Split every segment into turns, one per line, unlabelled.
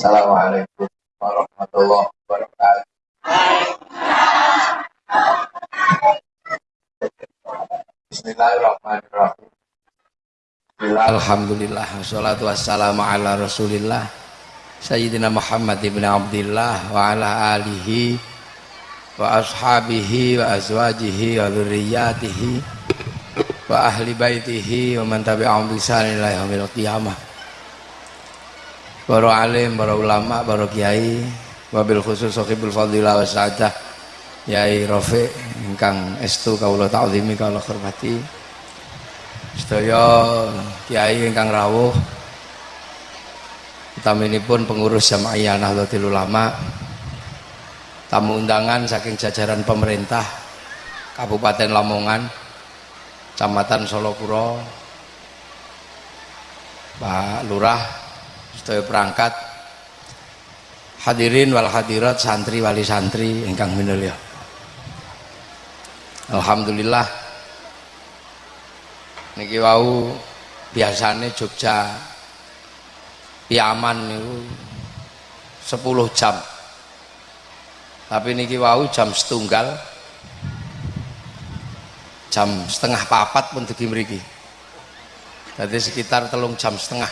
Assalamualaikum warahmatullahi wabarakatuh.
Alhamdulillah wassalatu wassalamu ala Rasulillah Sayyidina Muhammad ibn Abdullah wa ala alihi wa ashabihi wa azwajihi wa dzurriyyatihi wa ahli baitihi wa man tabi'ahum bi ihsan ila yaumil qiyamah. Para alim, para ulama, para kiai, wabil khusus sahibul fadilah wa sa'adah Yai Rafiq ingkang estu kawula ta'zimi kawula hormati. Sedaya kiai ingkang rawuh utaminipun pengurus Jamaah Nahdlatul Ulama tamu undangan saking jajaran pemerintah Kabupaten Lamongan Kecamatan Solokuro Pak Lurah sedaya perangkat. Hadirin wal hadirat santri wali santri ingkang minulya. Alhamdulillah. Niki wau biasane Jogja Piaman niku 10 jam. Tapi niki wau jam setunggal jam setengah papat pun dugi mriki. Jadi sekitar telung jam setengah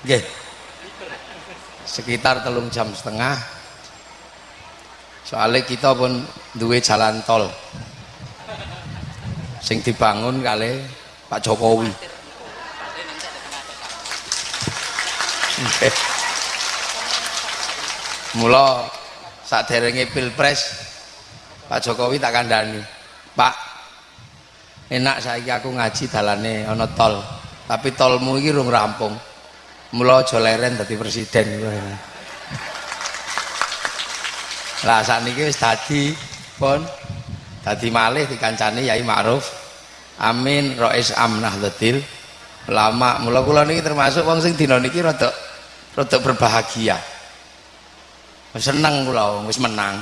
Nggih. sekitar telung jam setengah. Soalnya kita pun duwe jalan tol. Sing dibangun kali Pak Jokowi. Mula saat derenge pilpres Pak Jokowi tak kandani Pak enak saya aku ngaji dalane ana tol tapi tolmu iki rung rampung mula aja leren dadi presiden. Lah sakniki wis dadi pun dadi malih dikancani Yai Ma'ruf. Amin Rais Amnah Ladil. Lama mula kula niki termasuk wong sing dina niki rada rada berbahagia. Seneng kula wis menang.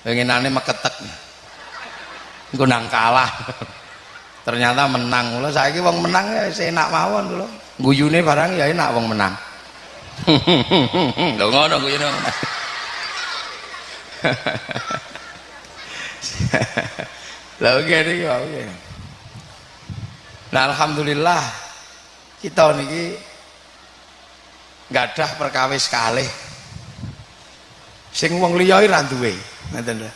Pengenane meketek. Engko nang kalah. Ternyata menang. Kula saiki wong menang ya enak mawon kula guyune barang ya enak wong menang lho ngono guyune menang niki oke Nah alhamdulillah kita niki gadah perkawis kalih. Sing wong liya ora duwe, ngoten lho.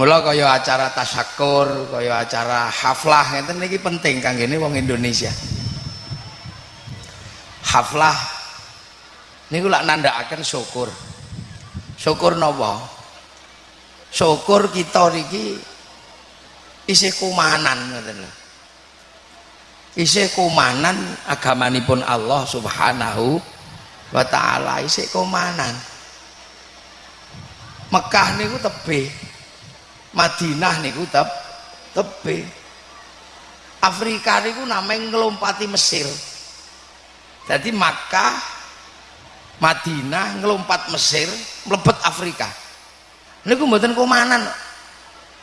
Mula kaya acara tasyakur, kaya acara haflah ngeten niki penting kanggene wong Indonesia. Haflah niku lak nandhakaken syukur. Syukur napa? Syukur kita niki isih kumanan ngoten. Isih kumanan agamanipun Allah Subhanahu wa taala isih kumanan. Mekah niku tebe. Madinah niku teb tebe. Afrika niku namanya ngelompati Mesir. Jadi Makkah Madinah ngelompat Mesir mlebet Afrika. Niku mboten kumanan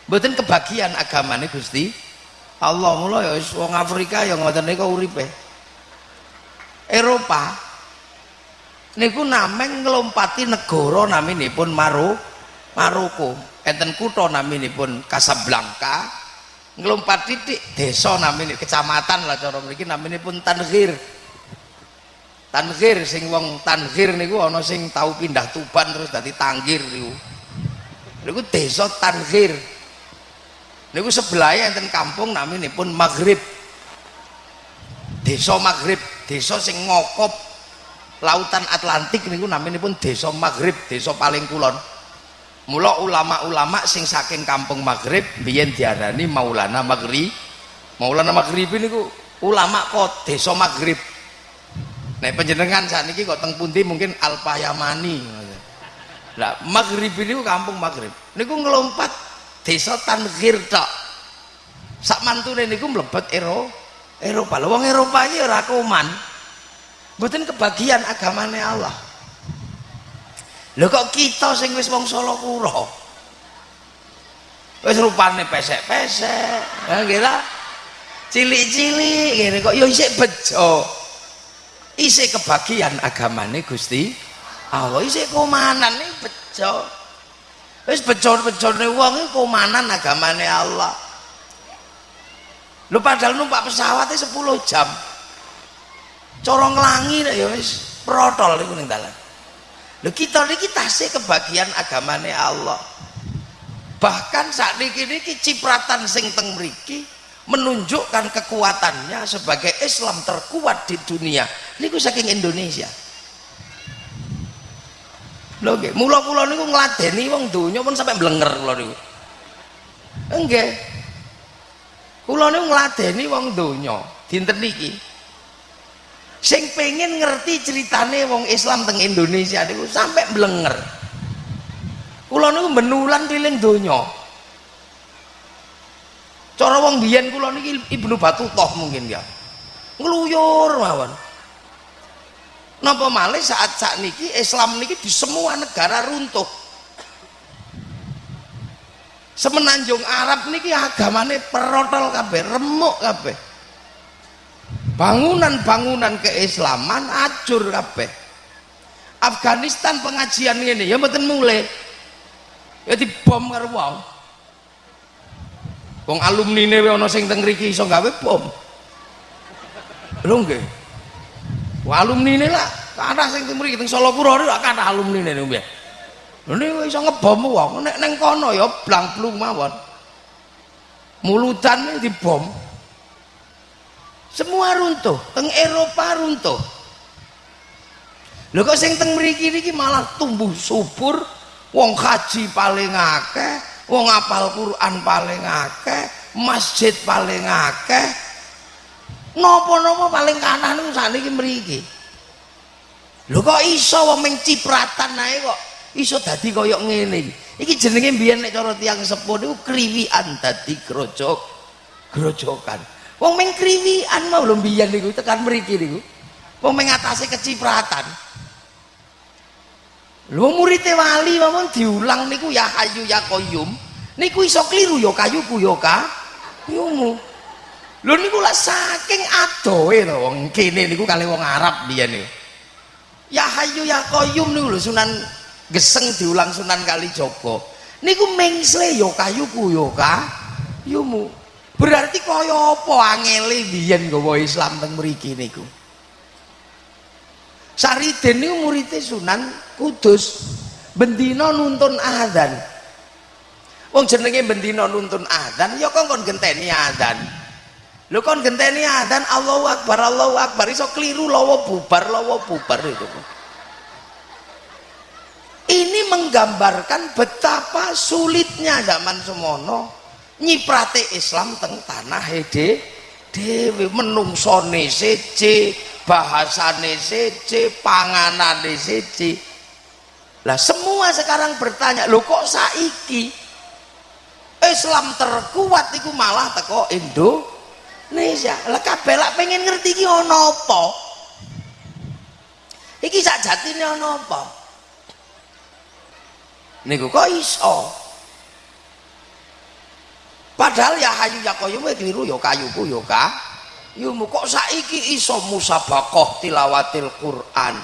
mboten kebagian agamane Gusti. Allah mula ya wong Afrika ya ngoten niku uripe. Eropa niku nameng ngelompati negara naminipun Maru Maroko. Enten kutha naminipun Casablanca ngelompat titik desa namine kecamatan lah cara mriki naminipun Tanghir Tanghir sing wong Tanghir niku ana sing tau pindah Tuban terus dadi Tanggir niku. Niku desa Tanghir niku sebelahnya enten kampung pun Maghrib. Desa Maghrib desa sing ngokop lautan Atlantik niku pun desa Maghrib desa paling kulon. Mula ulama-ulama sing saking kampung Maghrib biyen diarani Maulana Maghrib Maulana Maghrib niku ulama kok desa Maghrib Nek penjenengan saat ini kok teng pundi? Mungkin Alpayamani. Lah Maghrib ini kampung Maghrib. Niku ngelompat desa Tanghir tok. Sak mantune niku mlebet Ero Eropa. Lho wong Eropa iki ora kuman. Mboten kebagian agamane Allah. Lho kok kita sing wis wong Solo wis rupane pesek-pesek. Ya kira cilik-cilik ngene kok. Ya isih bejo isi kebagian agamane Gusti Allah. Isi komanan nih bejo. Wis becor-becorne wong iki komanan agamane Allah. Lu padahal numpak pesawatnya 10 jam. Corong langi ya wis protol iku ning dalan. Lho kita niki tasih kebagian agamane Allah. Bahkan saat niki niki cipratan sing teng mriki menunjukkan kekuatannya sebagai Islam terkuat di dunia. Niku saking Indonesia. Lho nggih. Mula kula niku ngladeni wong donya pun sampai blenger kula niku. Nggih. Kula niku ngladeni wong donya. Dinten niki. Sing pengen ngerti ceritane wong Islam teng Indonesia niku sampai blenger. Kula niku benulan piling donya cara wong biyen kula niki Ibnu Battutoh mungkin ya. Ngluyur mawon. Napa malih saat saat niki Islam niki di semua negara runtuh. Semenanjung Arab niki agamane perotol kabeh remuk kabeh. Bangunan-bangunan keislaman acur kabeh. Afghanistan pengajian ini ya mboten mulai ya dibom karo wong wong alumni ne ana sing teng mriki iso gawe bom. Lho nggih. Wong alumni lah kathah sing teng mriki teng Solo Pura lho kathah alumni ne nggih. Lho niku iso ngebom wong nek ning kono ya blang-blung mawon. Mulutan dibom. Semua runtuh teng Eropa runtuh. Lho kok sing teng mriki niki malah tumbuh subur wong haji paling akeh wong apal Quran paling akeh masjid paling akeh. Nopo-nopo paling kanan niku sakniki mriki? Lho kok iso wong ming cipratan ae kok iso dadi kaya ngene iki? Iki jenenge biyen nek cara tiyang sepuh niku kriwian dadi grojok grojokan. Wong ming kriwian mau lho biyen niku tekan mriki niku. Wong ming atase kecipratan lho muridé wali mawon diulang niku ya hayu ya qayyum niku iso kliru ya kayuku ya kayumu lho niku lah saking adohe to wong kene niku kali wong Arab biyen niku ya hayu ya qayyum niku lho Sunan Geseng diulang Sunan Kalijaga. Niku mengsle ya kayuku ya kayumu berarti kaya apa angele biyen gawa Islam teng mriki niku Sariden niku muridé Sunan Kudus. Bendina nuntun adzan. Wong jenenge bendina nuntun adzan ya kok kon genteni adzan? Lho kon genteni adzan? Allahu Akbar Allahu Akbar. Iso keliru lawa bubar lawa bubar itu. Ini menggambarkan betapa sulitnya zaman semono nyiprate Islam teng tanah hede dewe menungsone seje bahasane sece panganane sece lah semua sekarang bertanya lo kok saiki? Islam terkuat itu malah teko Indonesia. Lah kabeh lak pengen ngerti iki ana apa? Iki sak jatine ana apa? Niku kok iso? Padahal ya hayu ya koyo keliru ya kayuku ya ka ilmu. Kok saiki iso musabakoh tilawatil Quran?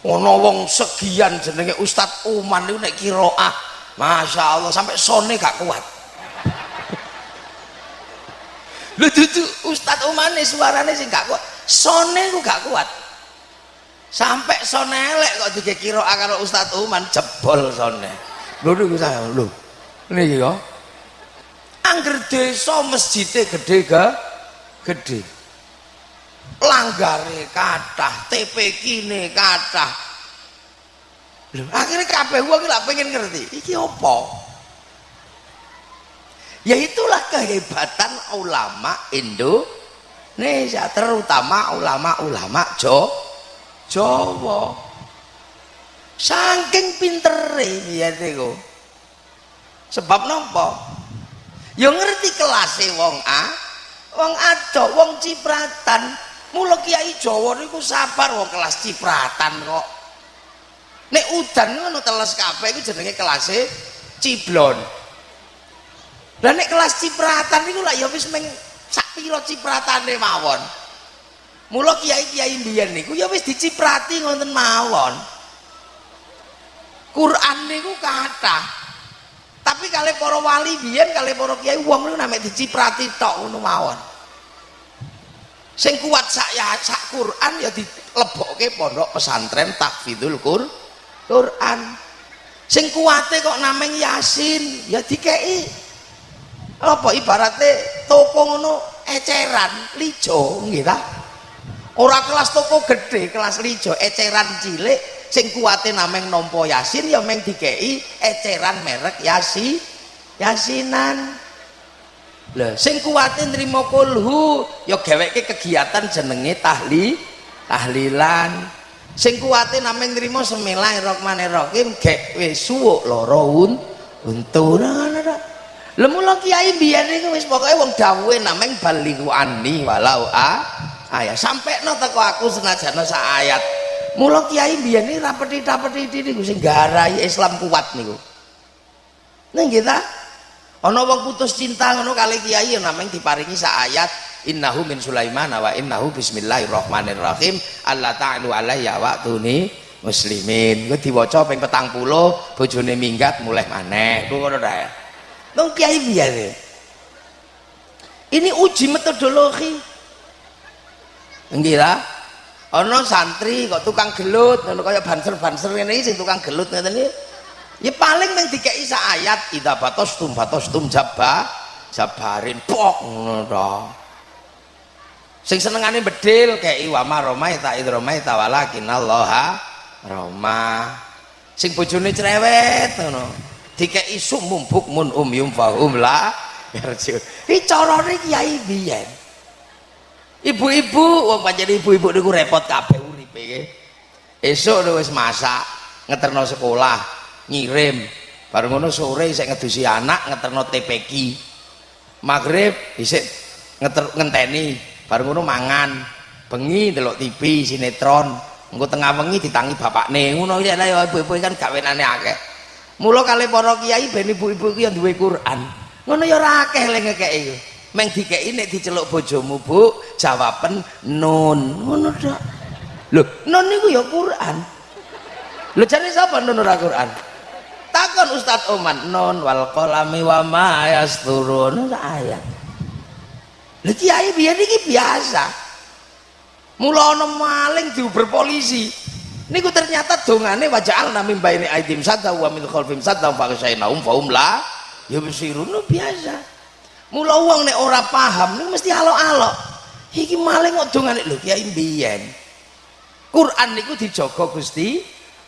Ono wong segian jenenge Ustadz Uman itu nek kiroah Masya Allah sampai sone gak kuat. Lu dudu Ustadz Uman nih suaranya sih gak kuat. Sone ku gak kuat. Sampai sone elek kok juga kiroah kalau Ustadz Uman jebol sone. Lu lu saya lu ini ya angger desa masjidnya gede gak gede. Langgare kathah TP kine kathah. Lho akhirnya kabeh wong lak pengen ngerti iki apa? Ya itulah kehebatan ulama Indonesia terutama ulama-ulama Jo Jawa. Saking pintere biyen niku sebab napa? Ya ngerti kelasé wong A wong ado wong cipratan. Mula kiai Jawa niku sabar wong kelas cipratan kok. Nek udan ngono teles kabeh iku jenenge kelase ciblon. Lah nek kelas cipratan niku lah ya wis meng sak pira cipratane mawon. Mula kiai-kiai mbiyen niku ya wis diciprati ngoten mawon. Quran niku kathah tapi kali para wali biyen kali para kiai wong niku namanya diciprati tok ngono mawon. Sing kuat sak ya sak Quran ya dilebokke pondok pesantren takfidul Qur Quran. Sing kuate kok nameng Yasin ya dikei apa ibaratnya toko ngono eceran lijo nggih ta? Ora kelas toko gede kelas lijo eceran cilik sing kuate nameng nompo Yasin ya meng dikei eceran merek Yasi Yasinan Lah sing kuwate nrimo kulhu ya gaweke kegiatan jenenge tahli tahlilan. Sing kuwate nameng nrimo Bismillahirrahmanirrahim gek wis suwuk lara un untu. Lah mula kiai biyen niku wis pokoke wong dawuhe nameng balighu anni walau a ayat sampekno teko aku senajan sak ayat. Mula kiai biyen iki rapeti-rapeti niku sing garai Islam kuat niku. Ning kita ana wong putus cinta ngono kali kiai yang namanya diparingi sak ayat innahu min sulaiman wa innahu bismillahirrahmanirrahim Allah ta'ala alayya wa tuni muslimin. Gue diwaca ping petang puluh bojone minggat mulai maneh. Gue ngono dah Nong kiai biar ini. Uji metodologi. Enggak ana santri kok tukang gelut ngono kaya banser-banser ini sing tukang gelut ngene iki. Ya paling meng dikei sak ayat idza batostum batostum jabba jabarin pok ngono sing senengane bedil kei wa ma romai ta idromai ta walakin roma. Sing bojone cerewet ngono. Dikei sumum bukmun um yum fahum la yarju iki carane kiai biyen ibu-ibu wong pancen ibu-ibu niku repot kabeh uripe esuk wis masak ngeterno sekolah ngirim. Baru ngono sore saya ngedusi anak ngeterno TPQ maghrib bisa ngeter ngenteni. Baru ngono mangan bengi delok TV sinetron. Engko tengah bengi ditangi bapakne. Ngono iki ya ibu-ibu kan gawenane akeh. Mula kali para kiai ben ibu-ibu iki yang duwe Quran. Ngono ya ora akeh le ngekeki. iku meng dikeki nek diceluk bojomu Bu jawaben nun. Ngono tok. Lho nun niku ya Quran. Lho jane sapa nun ora Quran? Takon Ustadz Oman non wal kolami wa ma yasturun. Ayat. Lha kiai biyen iki biasa. Mula ana maling diuber polisi. Niku ternyata dongane waja'al namim baini aidim sadda wa min khalfim sadda fa kasainahum faum la ya besirun biasa mula wong nek ora paham niku mesti alok-alok. Iki maling kok dongane lho kiai biyen Quran niku dijaga Gusti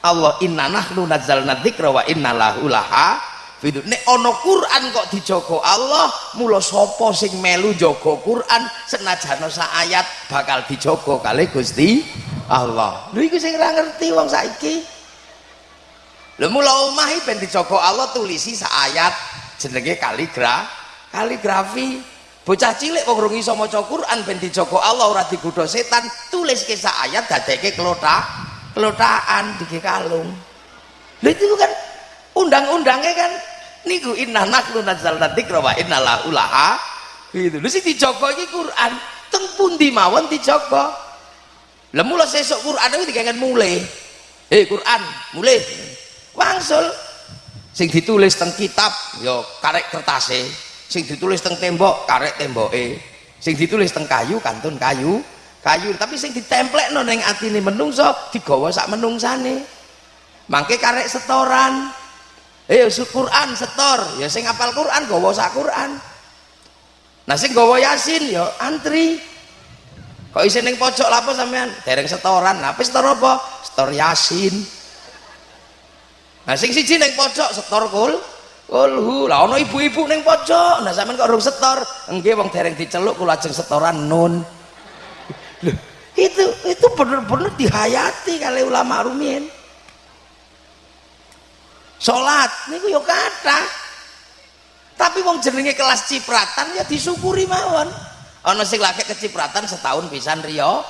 Allah inna nahnu nazzalna dzikra wa inna lahu laha nek ana Quran kok dijogo Allah mula sapa sing melu jaga Quran senajan sak ayat bakal dijogo kali Gusti Allah. Lho iku sing ora ngerti wong saiki. Lho mula omah ben dijogo Allah tulisi sak ayat jenenge kaligra kaligrafi. Bocah cilik wong rung iso maca Quran ben dijogo Allah ora digodha setan tulis ke sak ayat dadeke klothak kelotaan di kalung. Lha itu kan undang-undangnya kan niku inna naklu nazzalna dzikra wa inna lahu laha gitu. Lha sing dijaga iki Quran teng pundi mawon dijaga? Lha mula sesuk Quran iki dikangen mulai eh Quran mulai wangsul. Sing ditulis teng kitab ya karek kertase sing ditulis teng tembok karek temboke. Sing ditulis teng kayu kantun kayu. Kayu tapi sing ditemplekno ning atine menungso digawa sak menungsane. Mangke karek setoran. Eh Quran setor. Ya sing apal Quran gawa sak Quran. Nah sing Yasin ya antri. Kok isin ning pojok lapo sampean? Dereng setoran. Apa setor apa? Setor Yasin. Nah sing siji ning pojok setor kul kulhu lah ana ibu-ibu ning pojok nah sampean kok urung setor nggih wong dereng diceluk kula ajeng setoran nun Loh, itu itu benar-benar dihayati kali ulama rumiyin. Salat niku yo kata. Tapi wong jenenge kelas cipratan ya disyukuri mawon. Ana sing lagi kecipratan setahun pisan riyo.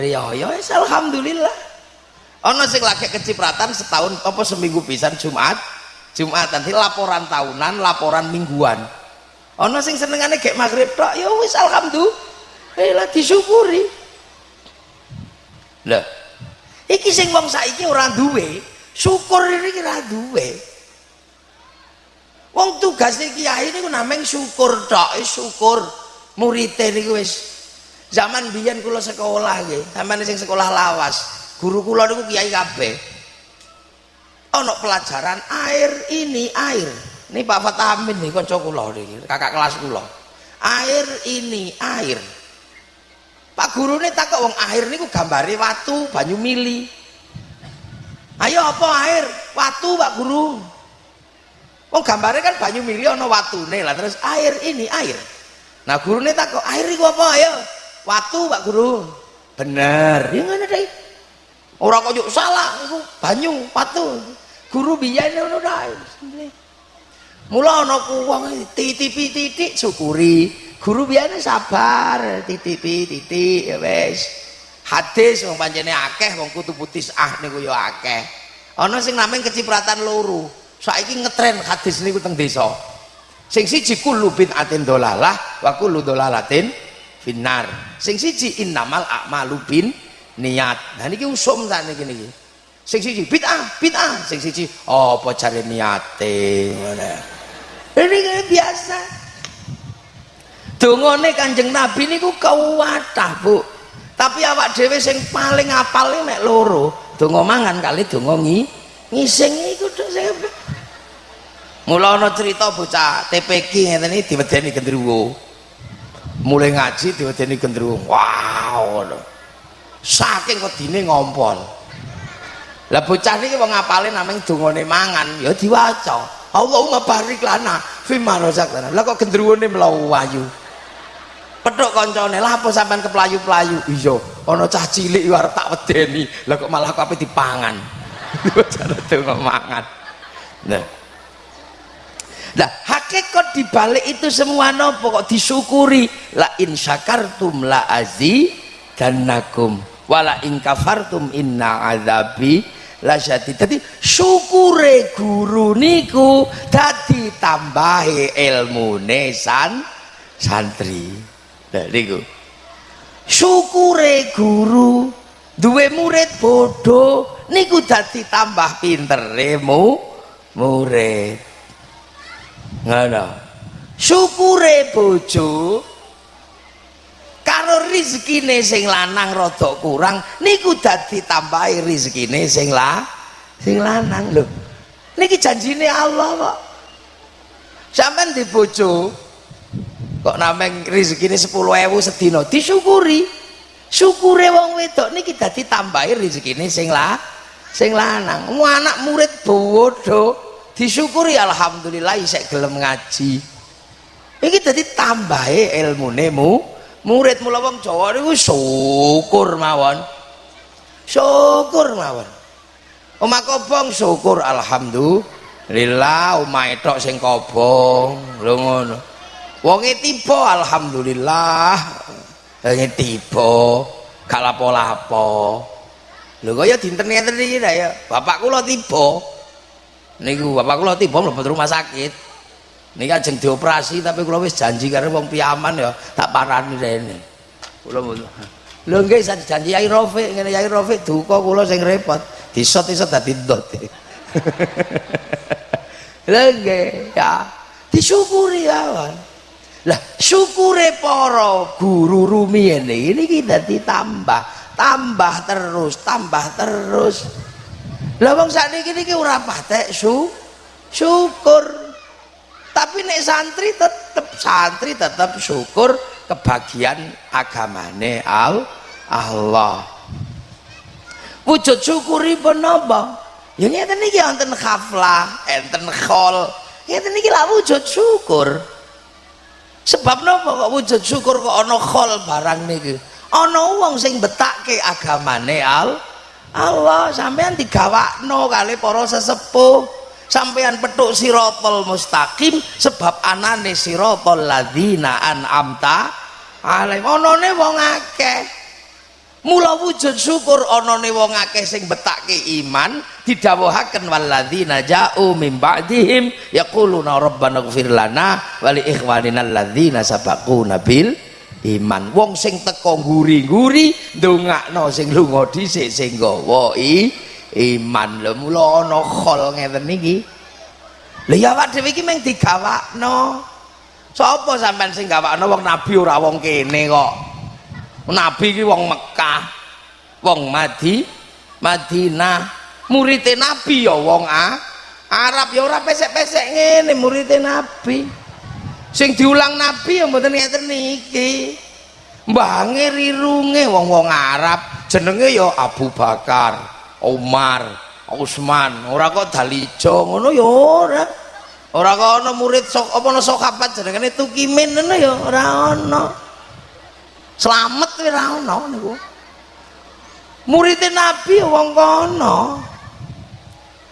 Riyo ya alhamdulillah. Ana sing lagi kecipratan setahun apa seminggu pisan Jumat. Jumat nanti laporan tahunan, laporan mingguan. Ana sing senengane gek maghrib tok ya wis alhamdulillah. Eh lah disyukuri. Lho iki sing wong saiki ora duwe syukur iki ora duwe. Wong tugas kiai niku nameng syukur tok syukur. Murite niku wis. Zaman biyen kula sekolah nggih sampeyan sing sekolah lawas guru kula niku kiai kabeh ana pelajaran air ini air. Ini Pak Fatamin nih kanca kula kakak kelas kula. Air ini air. Pak guru ini takut wong air niku gambare watu banyu mili. Ayo apa air? Watu Pak guru. Wong gambare kan banyu mili ana watune lah terus air ini air. Nah guru ini takut air itu apa? Ayo. Watu Pak guru. Bener. Ya ngene deh orang kok salah itu banyu watu guru biyen ngono ta? Mula ana kuwong titipi titik syukuri. Guru biyen sabar titipi titik ya wis. Hadis wong pancene akeh wong kutubu tisah niku ya akeh. Ana sing namanya kecipratan loro. Saiki ngetren hadis niku teng desa. Sing siji kullu atin dolalah wa kullu dolalatin finnar. Sing siji innamal a'malu bin niat nah niki usum sakniki niki sing siji bid'ah bid'ah. Sing siji apa cari niate? Ngono ini kayak biasa. Dongone kanjeng nabi ini ku kewatah bu. Tapi awak dewe sing paling apal ini mek loro dongo mangan kali dongo ngi ngising iku sing mula ana cerita bocah TPK ngeten iki diwedeni gendruwo. Mulai ngaji diwedeni gendruwo. Wow saking kedine ngompol lah bocah niki wong apale namung dongane mangan ya diwaca Allahumma barik lana fima razaqtana. Lah kok gendruwone mlayu wayu. Petuk koncone, lah apa sampean keplayu-playu? Iya, ana cah cilik arep tak wedeni. Lah kok malah kok ape dipangan. Cara donga mangan. Nah. Lah hakikat dibalik itu semua nopo kok disyukuri la in syakartum la azi dan nakum wala in kafartum inna azabi lasyati dadi syukure guru niku dadi tambahi ilmune san santri. Lha niku. Syukure guru duwe murid bodoh niku dadi tambah pintere mu murid. Ngono. Syukure bojo karo rizkine sing lanang rada kurang niku dadi tambahi rizkine sing la sing lanang lho. Niki janjine Allah kok sampean di bojo kok nameng rezekine 10.000 sedina? Disyukuri. Syukure wong wedok niki dadi tambahi rezekine sing la sing lanang. Mu anak murid bodoh. Disyukuri alhamdulillah isek gelem ngaji. Iki dadi tambahi ilmune mu murid mula wong Jawa niku syukur mawon. Syukur mawon. Omah kobong syukur alhamdulillah. Omah tok sing kobong. Lho ngono. Wonge tiba alhamdulillah. Wonge tiba gak lapo-lapo. Lho kaya dinten ngeten iki ya. Bapak kula tiba. Niku bapak kula tiba mlebu rumah sakit Niki ajeng dioperasi tapi kula wis janji karo wong piyaman ya tak parani rene. Kula Lho nggih saya janji Yai Rafiq ngene Yai Rafiq duka kula sing repot. Disot-isot dadi ndot. Lha nggih ya disyukuri ya. Lah syukure para guru rumiyin ini kita ditambah, tambah terus, tambah terus. Lah wong sakniki niki ora patek su syukur tapi nek santri tetap santri tetap syukur kebagian agamane al Allah. Wujud syukuripun napa? Ya ngeten niki wonten khaflah enten khol. Ngeten niki lah wujud syukur. Sebab napa kok wujud syukur kok ana khol barang niki? Ana wong sing betake agamane al Allah. Sampean digawakno kali para sesepuh sampean petuk sirotol mustaqim sebab anane sirotol ladina an'amta alaihim onone wong akeh. Mula wujud syukur onone wong akeh sing betake iman didhawuhaken walladzina ja'u min ba'dihim yaquluna rabbana ighfir lana wa li ikhwanina alladzina sabaquna bil iman. Wong sing teko nguri-nguri ndongakno sing lunga dhisik sing gawa iman. Lho mula ana khol ngeten niki. Lha ya awak dhewe iki mung digawakno. Sapa sampean sing gawakno? Wong nabi ora wong kene kok. Nabi iki wong Mekah wong Madi Madinah. Murid nabi ya wong A. Arab ya ora pesek-pesek ngene murid nabi. Sing diulang nabi ya mboten ngeten niki. Mbange rirunge wong-wong Arab. Jenenge ya Abu Bakar Umar Utsman ora kok dalijo ngono ya ora. Ora kok ana murid sok apa ana sahabat jenenge tukimin ngono ya ora ana slamet ora ana niku. Murid nabi ya wong kono.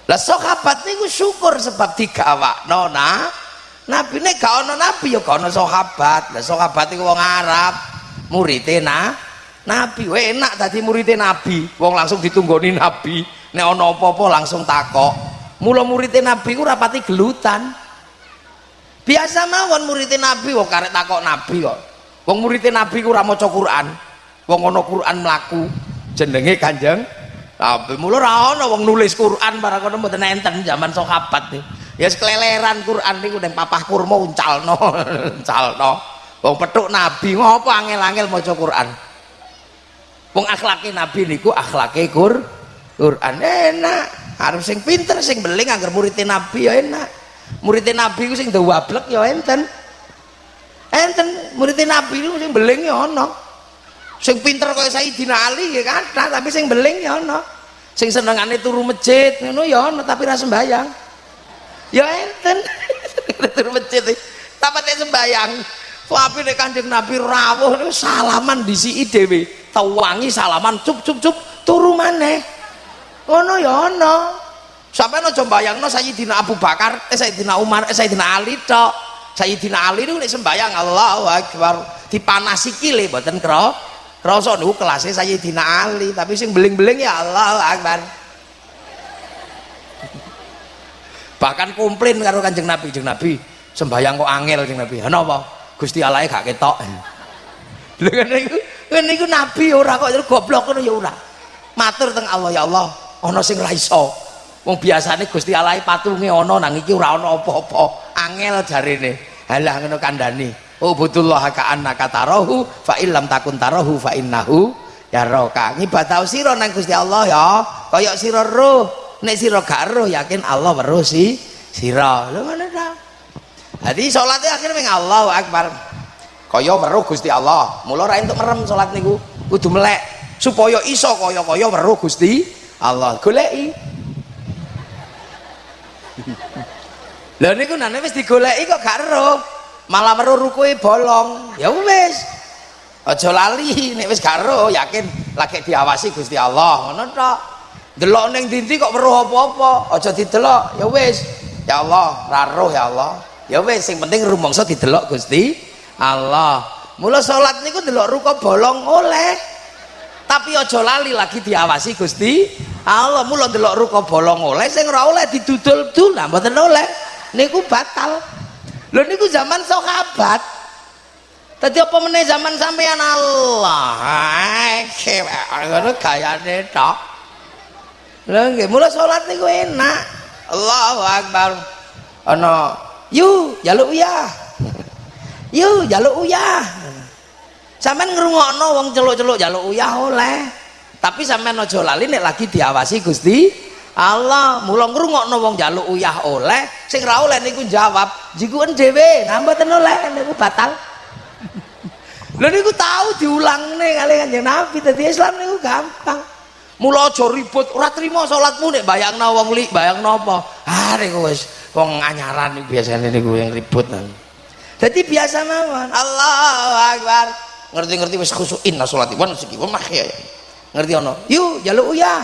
Lah sahabat niku syukur sebab digawakno nah. Nabi ini gak ada nabi ya gak ada sahabat lah sahabat itu wong Arab. Muridnya nah nabi weh enak tadi muridnya nabi. Wong langsung ditunggoni nabi. Ada apa-apa langsung takok. Mula muridnya nabi itu rapati gelutan. Biasa mawon muridnya nabi wong karek takok nabi kok. Wong muridnya nabi itu ramo Quran. Wong ono Quran melaku jenenge kanjeng Nabi. Mula ra wong nulis Quran barang kono mboten enten zaman nih ya keleleran Quran niku ning papah kurma uncalno uncalno. Wong petuk nabi ngopo angel-angel maca Quran wong akhlake nabi niku akhlake Qur Quran. Enak. Harus sing pinter sing beling agar muridnya nabi ya enak. Muridnya nabi ku sing dawablek ya enten. Enten muridnya nabi ku sing beling ya ono. Sing pinter kaya Sayyidina Ali ya kata tapi sing beling ya ono. Sing senengane turu masjid ngono ya ono tapi ra sembayang. Ya enten. Tur masjid tapate sembayang tapi nek Kanjeng Nabi rawuh niku salaman disiki dhewe. Tawangi salaman cup cup cup. Turu maneh. Ngono ya ana. Sampai aja mbayangno Sayyidina Abu Bakar eh Sayyidina Umar eh Sayyidina Ali tok. Sayyidina Ali niku nek sembayang Allahu Akbar. Dipanasi kile mboten kro krasa niku kelasnya Sayyidina Ali. Tapi sing beling-beling ya Allahu Akbar. Bahkan komplain karo kanjeng nabi. Kanjeng nabi sembayang kok angel kanjeng nabi. Apa gusti Allah gak ketok. Lho niku niku nabi ora kok goblok ngono ya ora. Matur teng Allah ya Allah ana sing ra iso. Wong biasane Gusti Allah patunge ana nang iki ora ana apa-apa. Angel jarene. Halah ngono kandhani. Butullah ka annaka tarahu fa illam takun tarahu fa innahu yaraka. Ngibadah sira nang Gusti Allah ya. Kaya sira roh. Nek sira gak roh yakin Allah weruh si sira. Lho dadi salate akhirnya ming Allahu akbar. Kaya weruh Gusti Allah. Mula ra entuk merem salat niku. Kudu melek. Supaya iso kaya-kaya weruh Gusti Allah. Goleki. Lha niku nane wis digoleki kok gak roh malah bolong. Ya wis. Aja lali nek wis gak yakin lagi diawasi Gusti Allah. Ngono tok. Delok neng dinti kok weruh apa-apa. Aja didelok. Ya wis. Ya Allah raruh ya Allah ya wis sing penting rumangsa didelok Gusti Allah mula salat niku delok ruko bolong oleh tapi aja lali lagi diawasi Gusti Allah mula delok ruko bolong oleh sing ora oleh didudul-dul lah mboten oleh niku batal lho niku zaman sahabat Tadi apa meneh zaman sampean Allah? Ngono gayane tok. Lha nggih, mula salat niku enak. Allahu Akbar. Ana yu jaluk uyah. yu jaluk uyah. Sampeyan ngrungokno wong celuk-celuk jaluk uyah oleh. Tapi sampean aja lali nek lagi diawasi Gusti Allah. Mula ngrungokno wong jaluk uyah oleh, sing ra oleh niku jawab, jikuken nah mboten oleh niku batal. Lha niku tahu diulangne kali Kanjeng Nabi dadi Islam niku gampang mula aja ribut ora trimo salatmu nek bayangno wong li bayangno apa ah niku wong anyaran niku biasane niku yang ribut nang. Jadi biasa mawon. Allahu akbar. Ngerti-ngerti wis khusuin lah salat wan siki mah ya. Ngerti ono? Yuk jaluk ya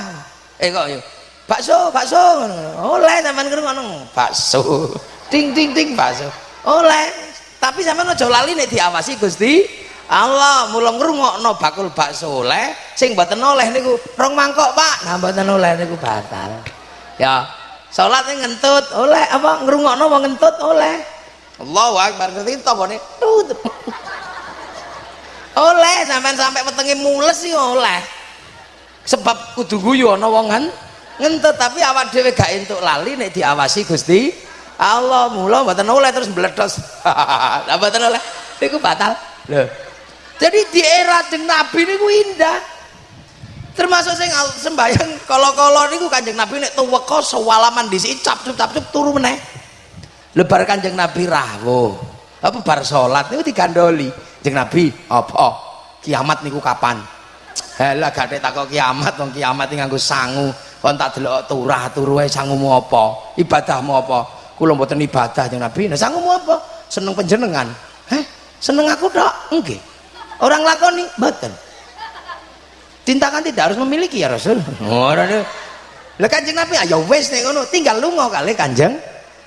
eh kok yuk bakso bakso oleh sampean ngono bakso. Ting ting ting. Bakso. Oleh. Tapi sampean aja lali nek diawasi Gusti. Allah mula ngrungokno bakul bakso oleh. Sing mboten oleh niku rong mangkok Pak. Nah mboten oleh niku batal. Ya salat ngentut oleh apa ngrungokno wong ngentut oleh. Allahu akbar ngerti to bone oleh sampean sampai wetenge mules sih oleh. Sebab kudu guyu ana wong ngentut tapi awak dhewe gak entuk lali nek diawasi Gusti Allah. Mula mboten oleh terus mbledos. Lah mboten oleh niku batal. Lho jadi di era Nabi niku indah termasuk sing sembayang kala-kala niku Kanjeng Nabi nek tuweka sewalaman dhisik cap-cup cap-cup turu meneh. Lebar Kanjeng Nabi rawuh apa bar salat niku digandoli. Jeng Nabi apa? Kiamat niku kapan? Halah gak takok kiamat wong kiamat iki nganggo sangu. Kon tak delok turah turu wae sangumu apa? Ibadahmu apa? Kula mboten ibadah Jeng Nabi. Nah sangumu apa? Seneng panjenengan. Heh seneng aku tok. Nggih. Orang lakoni? Mboten cinta kan tidak harus memiliki ya Rasul. Ora lah kanjeng Nabi ayo wis nek ngono tinggal lunga kali kanjeng.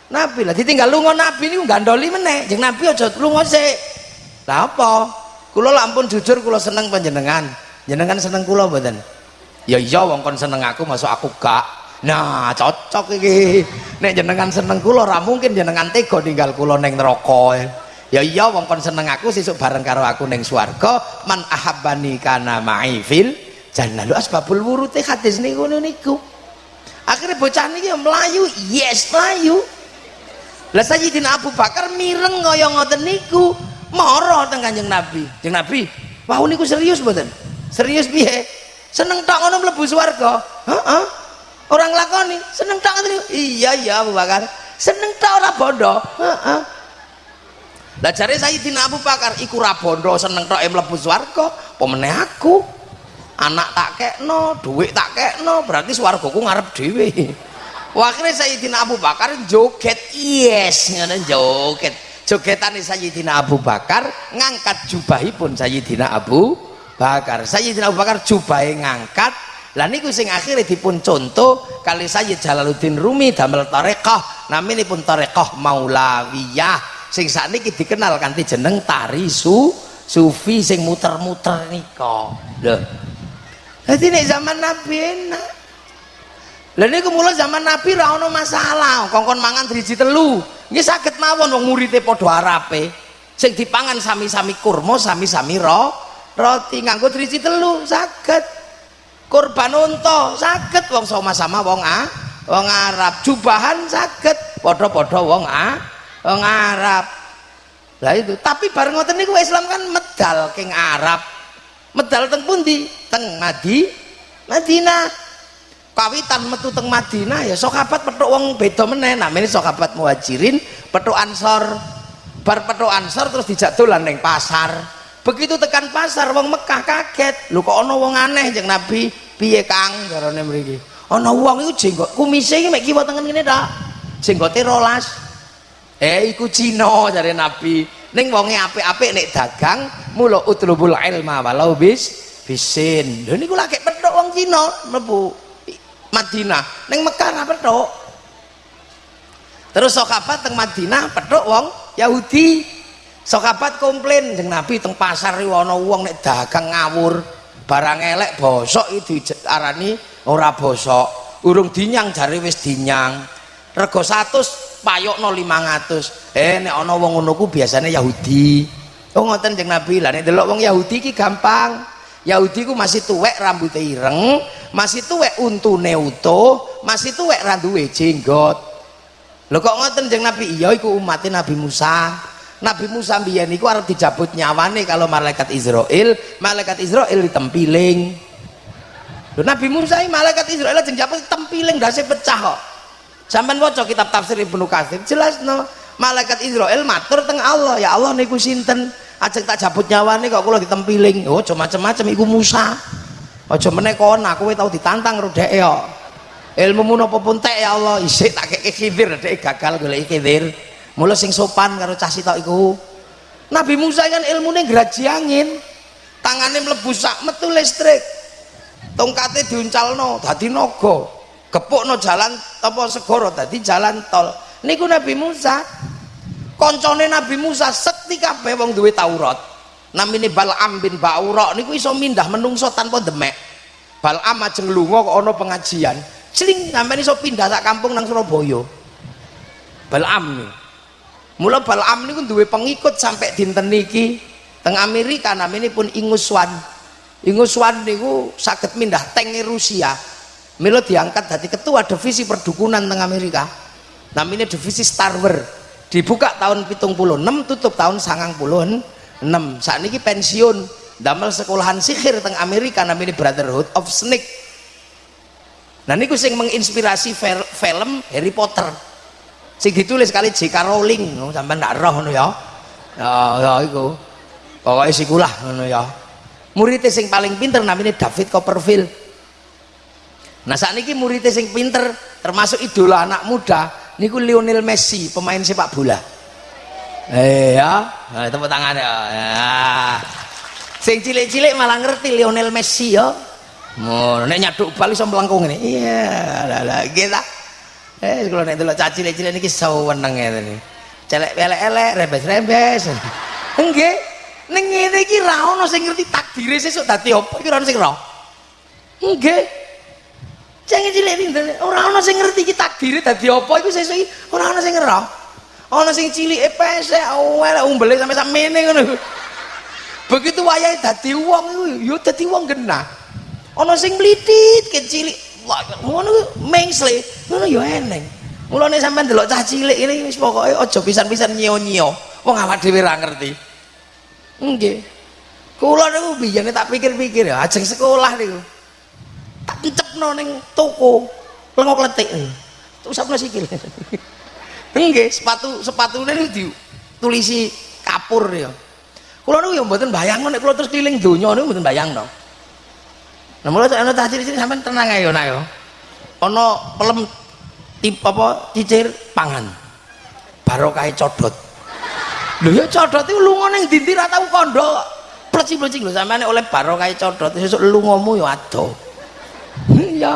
Nabi lah ditinggal lunga Nabi niku gandoli meneh. Jeng Nabi aja lunga sik. Lah apa? Kula lampun jujur kula seneng panjenengan. Jenengan seneng kula mboten? Ya iya wong kon seneng aku masuk aku gak. Nah cocok iki. Nek jenengan seneng kula ora mungkin jenengan tega ninggal kula ning neraka ya iya wong kon seneng aku sesuk bareng karo aku ning swarga man ahabbani kana ma'i fil jannah. Lu asbabul wurute hadis niku niku. Akhirnya bocah niki melayu yes melayu lah Sayyidina Abu Bakar mireng kaya ngoten niku. Mara teng Kanjeng Nabi. Kanjeng Nabi wah niku serius mboten? Serius piye? Seneng tak ngono mlebu swarga? Heeh. Orang lakoni seneng ngono iya iya Abu Bakar. Seneng tak ora bondo heeh lah jare Sayyidina Abu Bakar iku ora bondo seneng tok mlebu swarga apa meneh aku? Anak tak kekno duit tak kekno berarti swargaku ngarep dhewe. Akhirnya Sayyidina Abu Bakar joget yes ngono joget. Jogetan Sayyidina Abu Bakar ngangkat jubahipun Sayyidina Abu Bakar. Sayyidina Abu Bakar jubahe ngangkat. Lah niku sing akhirnya dipun contoh kali Sayyid Jalaluddin Rumi damel tarekah namanya pun tarekah maulawiyah sing saat ini dikenal kanti jeneng tari su sufi sing muter-muter niko loh. Jadi nih zaman Nabi enak. Lah niku mulai zaman Nabi ra ono masalah. Kongkon mangan driji telu. Nggih saged mawon wong murite padha arape sing dipangan sami-sami kurma sami-sami ro roti nganggo driji telu saged. Kurban unta saged. Wong sama-sama wong a wong Arab. Jubahan saged. Padha-padha wong a wong Arab lah itu tapi bareng ngoten niku Islam kan medal king Arab. Medal teng pundi? Teng Madi Madinah. Kawitan metu teng Madinah ya sokabat petuk wong beda meneh. Namanya sokabat muhajirin petuk ansor. Bar petuk ansor terus dijak dolan ning pasar. Begitu tekan pasar wong Mekah kaget. Lu kok ana wong aneh jeung Nabi? Piye Kang jarane mriki? Ana wong iku jenggot kumise iki mek kiwa tengen ngene ta? Jenggote rolas eh iku Cina jare Nabi. Ning wonge apik-apik nek dagang mula utlubul ilma walau bis bisin. Lho niku lagi petuk wong Cina mlebu Madinah. Ning Mekah ra petuk. Terus sokabat teng Madinah petuk wong Yahudi. Sokabat komplain jeng Nabi teng pasar ana wong nek dagang ngawur. Barang elek bosok itu arani ora bosok. Urung dinyang jare wis dinyang rego 100 payokno 500 eh nek ana wong ngono ku biasane Yahudi. Oh ngoten jeng Nabi. Lah nek delok wong Yahudi ki gampang. Yahudi ku masih tuwek rambutnya ireng masih tuwek untune utuh masih tuwek randuwe jenggot. Lho kok ngoten jeng Nabi? Iya iku umatnya Nabi Musa. Nabi Musa mbiyen niku arep dijabut nyawane kalau malaikat Israel, malaikat Israel ditempiling. Nabi Musa ini malaikat Israel ajeng jabut tempiling dasi pecah kok. Sampeyan waca kitab tafsir Ibnu Katsir jelas no. Malaikat Israel matur teng Allah, ya Allah niku sinten? Ajeng tak jabut nyawane kok kula ditempiling. Oh, cuma macam-macam iku Musa. Aja meneh kon aku tau ditantang dhek ya. Ilmu napa pun tek ya Allah, isik tak kek khidir dhek gagal golek khidir mulai sing sopan karo cah sitok iku Nabi Musa kan ilmune graji angin tangannya mlebu sak metu listrik tongkatnya diuncalno dadi naga gepukno jalan apa segoro dadi jalan tol. Niku Nabi Musa. Koncone Nabi Musa sekti kabeh wong duwe Taurat. Namine Bal'am bin Ba'ura niku iso mindah menungso tanpa demek. Bal'am ajeng lunga kok ana pengajian. Cling sampeyan iso pindah sak kampung nang Surabaya. Bal'am nih mula Balaam niku duwe pengikut sampai dinten niki teng Amerika namanya pun Inguswan. Inguswan niku sakit mindah tenge Rusia Milo diangkat dari ketua divisi perdukunan teng Amerika. Namanya divisi Starwer dibuka tahun pitung puluh enam tutup tahun sangang puluh enam. Saat ini pensiun. Damel sekolahan sihir teng Amerika namanya Brotherhood of Snake. Nah ini sing menginspirasi film Harry Potter. Sing ditulis kali J.K. Rowling. Oh, sampai ndak roh ya? Ya ya itu pokoknya sikulah ya. Muridnya sing paling pinter namanya David Copperfield nah saat ini muridnya sing pinter termasuk idola anak muda niku Lionel Messi pemain sepak bola. Eh ya. Nah, tepuk tangan ya, ya. sing cilik-cilik malah ngerti Lionel Messi ya. Mau nek nyaduk bal iso mlengkung ini. Iya lah lah kita eh kalau nek delok caci cilik-cilik niki saweneng ngene celek elek-elek rembes-rembes enggak ning ngene iki ra ono sing ngerti takdire sesuk dadi apa iki ora ono sing nggih jangan cilik pinten ora ono sing ngerti iki takdire dadi apa iku sesuk iki? Ora ono sing roh ono sing pesek awel umbele sampe sakmene ngono begitu wayahe dadi wong iku yo dadi wong genah. Ono sing mlitit kecilik ngono mengsle ngono yo eneng. Mulane sampean delok cah cilik ini wis pokoke aja pisan-pisan nyio-nyio wong awak dhewe ra ngerti. Nggih. Kula niku biyene tak pikir-pikir ya, sekolah niku. Tak encepno ning toko, lengok letik. Tusapno sikil. Nggih, sepatu sepatune niku ditulisi kapur ya. Kula niku ya mboten bayangno nek kula terus keliling donya niku mboten bayangno. Nah, mulai ana tak ciri-ciri sampean tenang ae yo nak yo. Ana pelem tip apa cicir pangan. Barokah codot. lho ya codot itu lunga ning ndi ra tau kandha pleci-pleci lho sampeyan oleh barokah codot sesuk lungamu ya ado iya.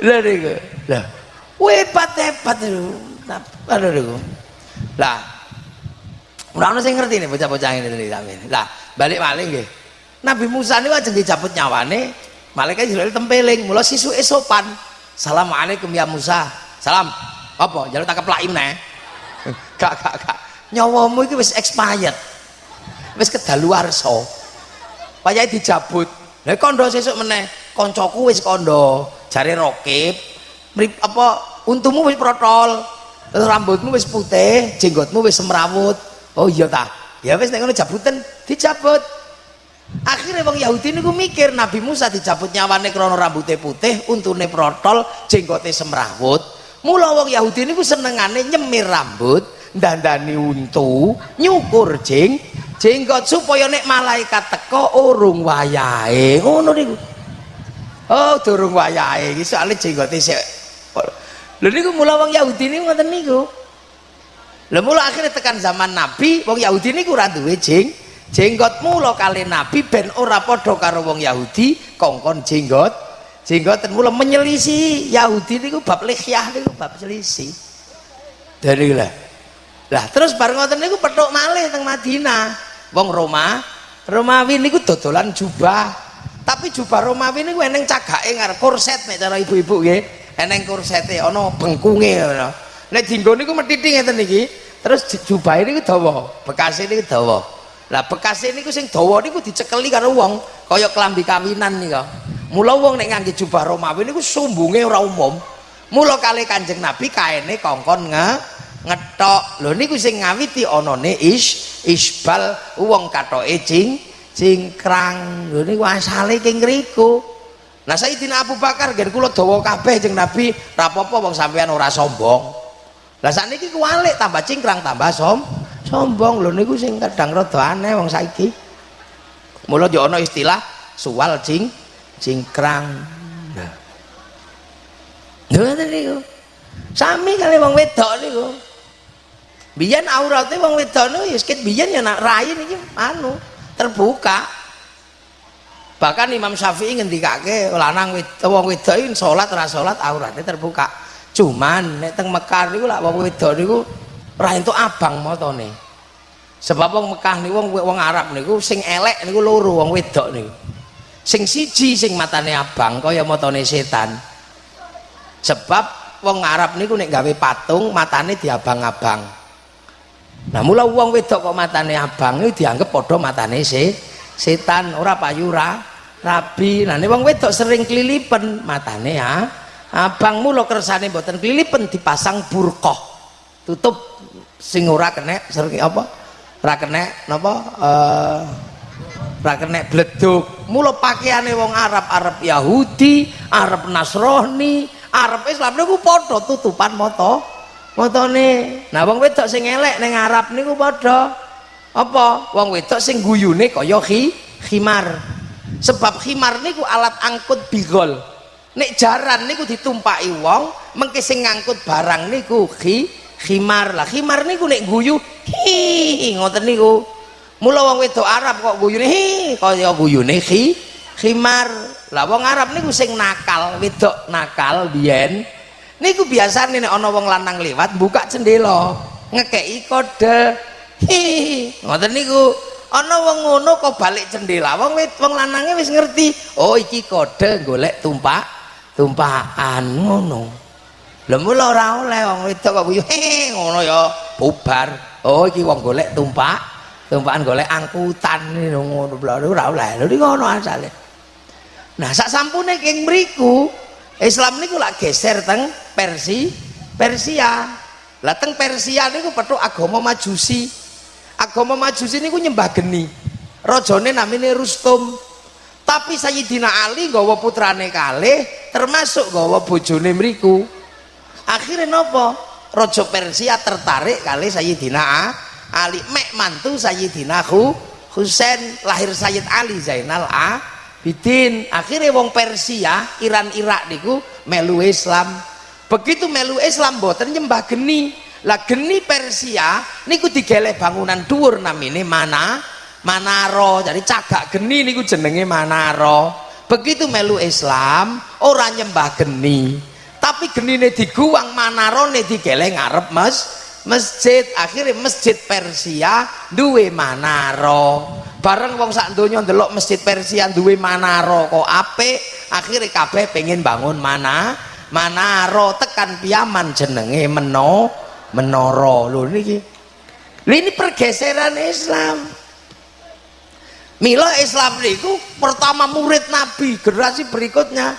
Lha niku. Lha hebat-hebat lho ada niku. Lah ora ono sing ngerti nih bocah-bocah ini sampeyan lah balik malih nggih. Nabi Musa niku ajeng dicabut nyawane malaikat Jibril tempeling mula sisu esopan Assalamualaikum ya Musa. Salam. Apa? Jalur tak keplak meneh gak gak gak. Nyawamu iki wis expired. Wis kedaluwarsa payahe dijabut. Lha kondo sesuk meneh. Kancaku wis kondo. Jare rokib. Apa untumu wis protol. Rambutmu wis putih. Jenggotmu wis semrawut. Oh iya ta. Ya wis nek ngono jabutan dijabut. Akhirnya wong Yahudi niku mikir Nabi Musa dijabut nyawane krana rambutnya putih untune protol jenggote semrawut. Mula wong Yahudi niku senengane nyemir rambut dandani untu nyukur jeng jenggot supaya nek malaikat teko urung wayahe. Ngono niku. Oh durung wayahe. Iki soalnya jenggote sik. Lho niku mula wong Yahudi niku ngoten niku. Lho mula akhirnya tekan zaman Nabi wong Yahudi niku ora duwe jeng jenggot mula kali Nabi ben ora padha karo wong Yahudi kongkon jenggot. Jenggoten mula menyelisi Yahudi niku bab lihyah niku bab selisih. Dari lah. Lah terus bareng ngoten niku petuk malih teng Madinah wong Roma. Romawi niku dodolan jubah. Tapi jubah Romawi niku eneng cagake ngarep korset nek cara ibu-ibu nggih. Eneng korsete ana bengkunge ngono. Nek dinggo niku methithing ngeten niki terus jubah ini dawa bekas ini dawa. Lah bekas ini sing dawa niku dicekeli karo wong kaya kelambi kawinan nih mula wong nek ngangge jubah Romawi niku sumbunge ora umum. Mula kali kanjeng Nabi kaene kongkon nge ngetok. Lho niku sing ngawiti anane is isbal wong katoke cing cingkrang lho niku asale king riku nah Sayyidina Abu Bakar gen kula dawa kabeh jeng Nabi rapopo wong sampean ora sombong. Lah sakniki kuwalik tambah cingkrang tambah som sombong. Lho niku sing kadang rada aneh wong saiki. Mula yo ana istilah suwal cing cingkrang nah. Ngoten niku. Sami kali wong wedok niku biyen aurate wong wedok niku ya sikit biyen ya nak rai niki anu terbuka. Bahkan Imam Syafi'i ngendikake lanang wong wedok iki salat ora salat aurate terbuka. Cuman nek teng Mekah niku lak wong wedok niku ora entuk abang motone. Sebab wong Mekah niku wong wong Arab niku sing elek niku loro wong wedok niku. Sing siji sing matane abang kaya matane setan. Sebab wong Arab niku nek gawe patung matane diabang-abang nah mula wong wedok kok matane abang itu dianggap padha matane se setan ora payu ra rabi. Nah wong wedok sering kelilipen matane ya abang mula kersane mboten kelilipen dipasang burqah tutup sing ora kena sering apa? Ora kena napa? Uh, ora kena bleduk mula pakaiane wong Arab Arab Yahudi Arab Nasrani Arab Islam niku padha tutupan moto Motone. Nah wong wedok sing elek ning Arab niku padha apa? Wong wedok sing guyune kaya khi, khimar. Sebab khimar niku alat angkut bigol. Nek jaran niku ditumpaki wong, mengke sing ngangkut barang niku khi, khimar. Lah khimar niku nek guyu hi ngoten niku. Mula wong wedok Arab kok guyune hi kaya guyune khi, khimar. Lah wong Arab niku sing nakal, wedok nakal biyen niku biasa nih ono wong lanang lewat buka jendela ngekei kode. Ngoten niku. Ono wong ngono kok balik jendela. Wong wong lanangnya wis ngerti oh iki kode golek tumpak tumpakan ngono. Lha mula ora oleh wong wedok kok hehe ngono ya bubar. Oh iki wong golek tumpak tumpakan golek angkutan ngono. Ora oleh. Lho ngono asale. Nah sak sampune keng mriku Islam niku lak geser teng Persi Persia. Lah teng Persia niku petuk agama Majusi. Agama Majusi niku nyembah geni. Rajane namine Rustum. Tapi Sayyidina Ali gawa putrane kalih termasuk gawa bojone mriku. Akhirnya nopo? Raja Persia tertarik kali Sayyidina Ali. Mek mantu Sayyidina Husain lahir Sayyid Ali Zainal A Bidin. Akhirnya wong Persia Iran Irak niku melu Islam. Begitu melu Islam boten nyembah geni. Lah geni Persia niku digeleh bangunan dhuwur namine mana Manaro jadi cagak geni niku jenenge Manaro begitu melu Islam orang nyembah geni. Tapi genine diguang Manarone digeleh ngarep mas masjid akhirnya masjid Persia duwe Manaro bareng wong sak donya ndelok masjid Persia duwe manaro kok apik akhirnya kabeh pengen bangun mana manaro tekan piyaman jenenge meno menoro lho niki. Ini pergeseran Islam. Mila Islam niku pertama murid Nabi generasi berikutnya.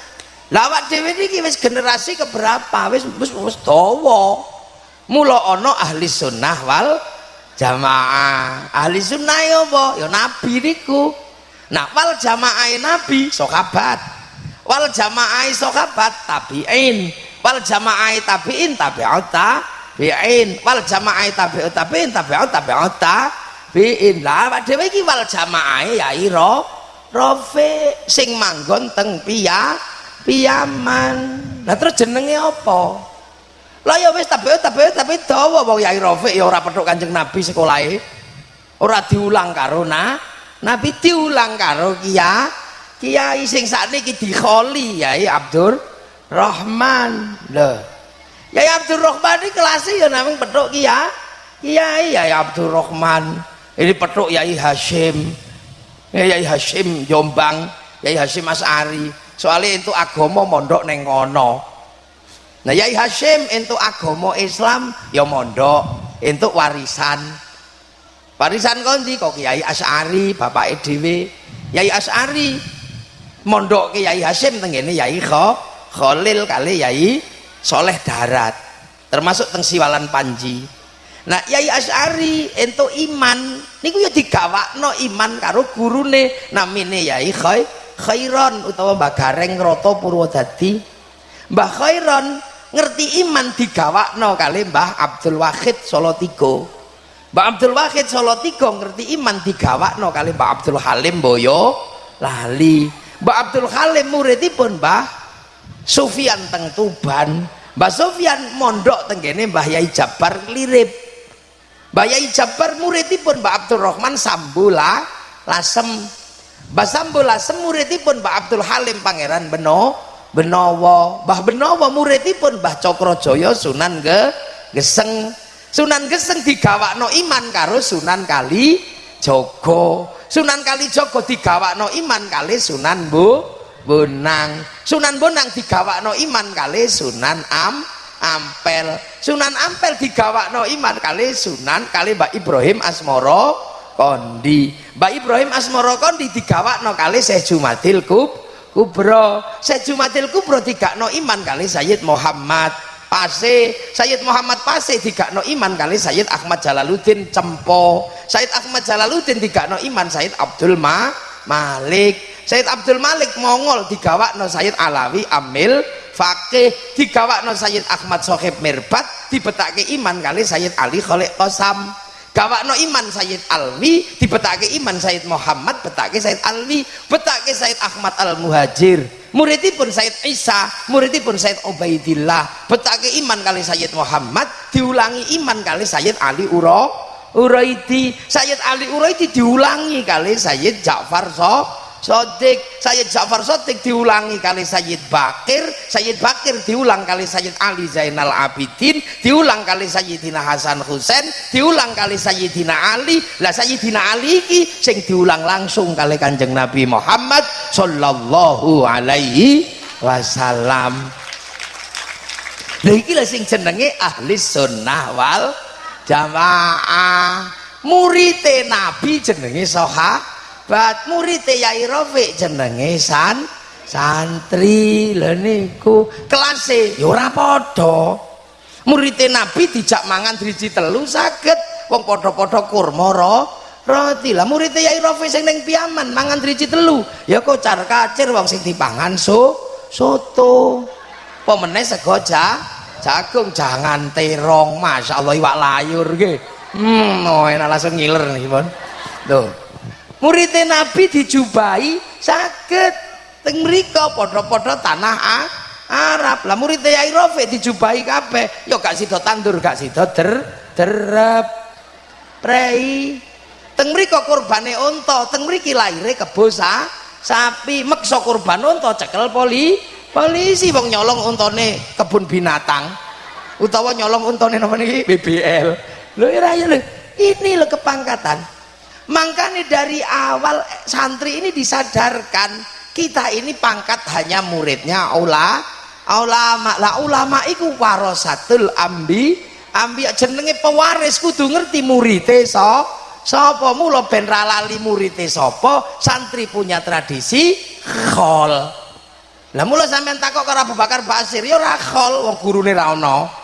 Lawat dewi niki wis generasi keberapa? Wis wis wis mula ana ahli sunnah wal jamaah. Ahli sunnah ya apa? Ya nabi niku. Nah wal jamaah nabi sokabat wal jamaah sokabat tabiin. Wal jamaah tabiin tabi'ut tabiin. Wal jamaah tabi'ut tabiin tabi'ut tabi'ut tabiin. Lah awak dhewe iki wal jamaah ya ira rofe. Sing manggon teng piya piyaman nah terus jenenge apa lah ya wis tapi tapi tapi dawa wong Yai Rafiq ya ora petuk Kanjeng Nabi sekolahe. Ora diulang karo na, Nabi diulang karo Kia Kiai sing sakniki dikholi Yai Abdur Rahman. Lho. Yai Abdur Rahman iki kelas ya namung petuk Kia Kiai Yai Abdur Rahman. Ini petuk Yai Hashim. Yai Hashim Jombang, Yai Hashim As'ari. Soalnya itu agama mondok neng kono Nah Yai Hashim untuk agama Islam ya mondok, untuk warisan. Warisan kondi kok Yai As'ari, bapak EDW. Yai As'ari mondok ke Yai Hashim tengene Yai Khalil kali Yai Soleh Darat. Termasuk teng Siwalan Panji. Nah Yai As'ari untuk iman niku ya digawakno iman karo gurune namine Yai Khairon utawa Mbah Gareng Rata Purwodadi. Mbah Khairon ngerti iman digawakno kali Mbah Abdul Wahid Solo Tigo Mbah Abdul Wahid Solo Tigo ngerti iman digawakno kali Mbah Abdul Halim Boyo lali. Mbah Abdul Halim muridipun Mbah Sufyan teng Tuban. Mbah Sufyan mondok tenggene Mbah Yai Jabar lirip. Mbah Yai Jabar muridipun Mbah Abdul Rahman Sambula Lasem. Mbah Sambula Lasem muridipun Mbah Abdul Halim Pangeran Beno Benowo. Mbah Benowo muridipun Mbah Cokrojoyo Sunan ge Geseng. Sunan Geseng digawakno iman karo Sunan Kali Jogo Sunan Kali Jogo digawakno iman kali Sunan Bu Bonang. Sunan Bonang digawakno iman kali Sunan Am Ampel. Sunan Ampel digawakno iman kali Sunan kali Mbak Ibrahim Asmoro Kondi. Mbak Ibrahim Asmoro Kondi digawakno kali Syekh Jumadil Kub Kubro. Syekh Jumadil Kubro digakno iman kali Sayyid Muhammad Pase Sayyid Muhammad Pase digakno iman kali Sayyid Ahmad Jalaluddin Cempo. Sayyid Ahmad Jalaluddin digakno iman Sayyid Abdul Ma Malik. Sayyid Abdul Malik Mongol digawakno Sayyid Alawi Amil Fakih digawakno Sayyid Ahmad Sohib Mirbat dibetake iman kali Sayyid Ali Khalid Qasam gawakno iman Sayyid Alwi dibetake iman Sayyid Muhammad betake Sayyid Alwi betake Sayyid Ahmad Al Muhajir muridipun Sayyid Isa muridipun Sayyid Ubaidillah betake iman kali Sayyid Muhammad diulangi iman kali Sayyid Ali Uro Uraidi. Sayyid Ali Uraidi diulangi kali Sayyid Ja'far So Sodik Sayyid Ja'far Sodik diulangi kali Sayyid Bakir Sayyid Bakir diulang kali Sayyid Ali Zainal Abidin diulang kali Sayyidina Hasan Husain diulang kali Sayyidina Ali. Lah Sayyidina Ali iki sing diulang langsung kali Kanjeng Nabi Muhammad sallallahu alaihi wasallam. Lha iki lho sing jenenge ahli sunnah wal jamaah. Murite Nabi jenenge sahabat murite Yai Rafiq jenenge san santri. Lho niku kelase ya ora padha. Murite Nabi dijak mangan driji telu saged wong padha-padha kurma roti. Lah muridnya Yai Rafi sing ning piaman mangan driji telu ya kocar kacir wong sing dipangan so soto. Pemeneh sego ja, jagung jangan terong. Masya Allah iwak layur ke hmm oh enak langsung ngiler nih pun tuh muridnya Nabi dijubai sakit. Teng mriko padha-padha tanah ah, Arab. Lah muridnya Yai Rafi dijubai kabeh. Yo gak sida tandur gak sida der derep. Prei. Teng mriko kurbane unta. Teng mriki lahire kebo sa sapi. Meksa kurban unta cekel poli polisi. Wong nyolong untane kebun binatang. Utawa nyolong untane napa niki? BBL lho ora ya lho. Ini lho kepangkatan makanya dari awal santri ini disadarkan kita ini pangkat hanya muridnya ula ulama lah ulama iku warasatul ambi. Ambi jenenge pewaris kudu ngerti murite so sapa mula ben ra lali murite sapa santri punya tradisi khol. Lah mula sampean takok karo Abu Bakar Basir ya ora khol wong gurune ra ana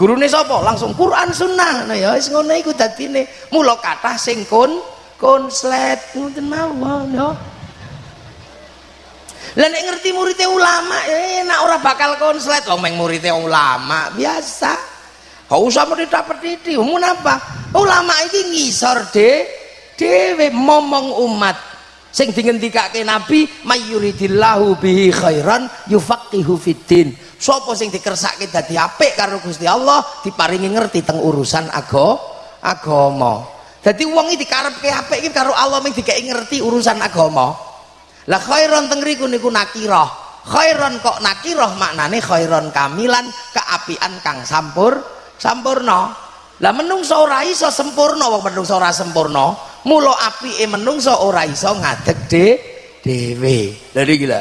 gurune sapa langsung Quran sunnah. Nah ya wis ngono iku dadine. Mula kathah sing kon konslet ngoten mawon ya. Lah nek ngerti muridnya ulama eh, enak ora bakal konslet wong meng muridnya ulama biasa. Gak usah mendidak pendidi. Umum apa? Ulama ini ngisor de dewe momong umat. Sing dingendikake Nabi mayyuridillahu bihi khairan yufaqihu fiddin. Sopo sing dikersake dadi apik karo Gusti Allah diparingi ngerti teng urusan ago agama. Dadi wong iki dikarepke apik iki karo Allah ming dikeki ngerti urusan agama. Lah khairan teng riku niku nakirah. Khairan kok nakirah maknane khairan kamilan keapian kang sampur sampurna lah menungso ora iso sempurna wong menungso ora sempurna mula apike menungso ora iso ngadeg de dhewe lha lho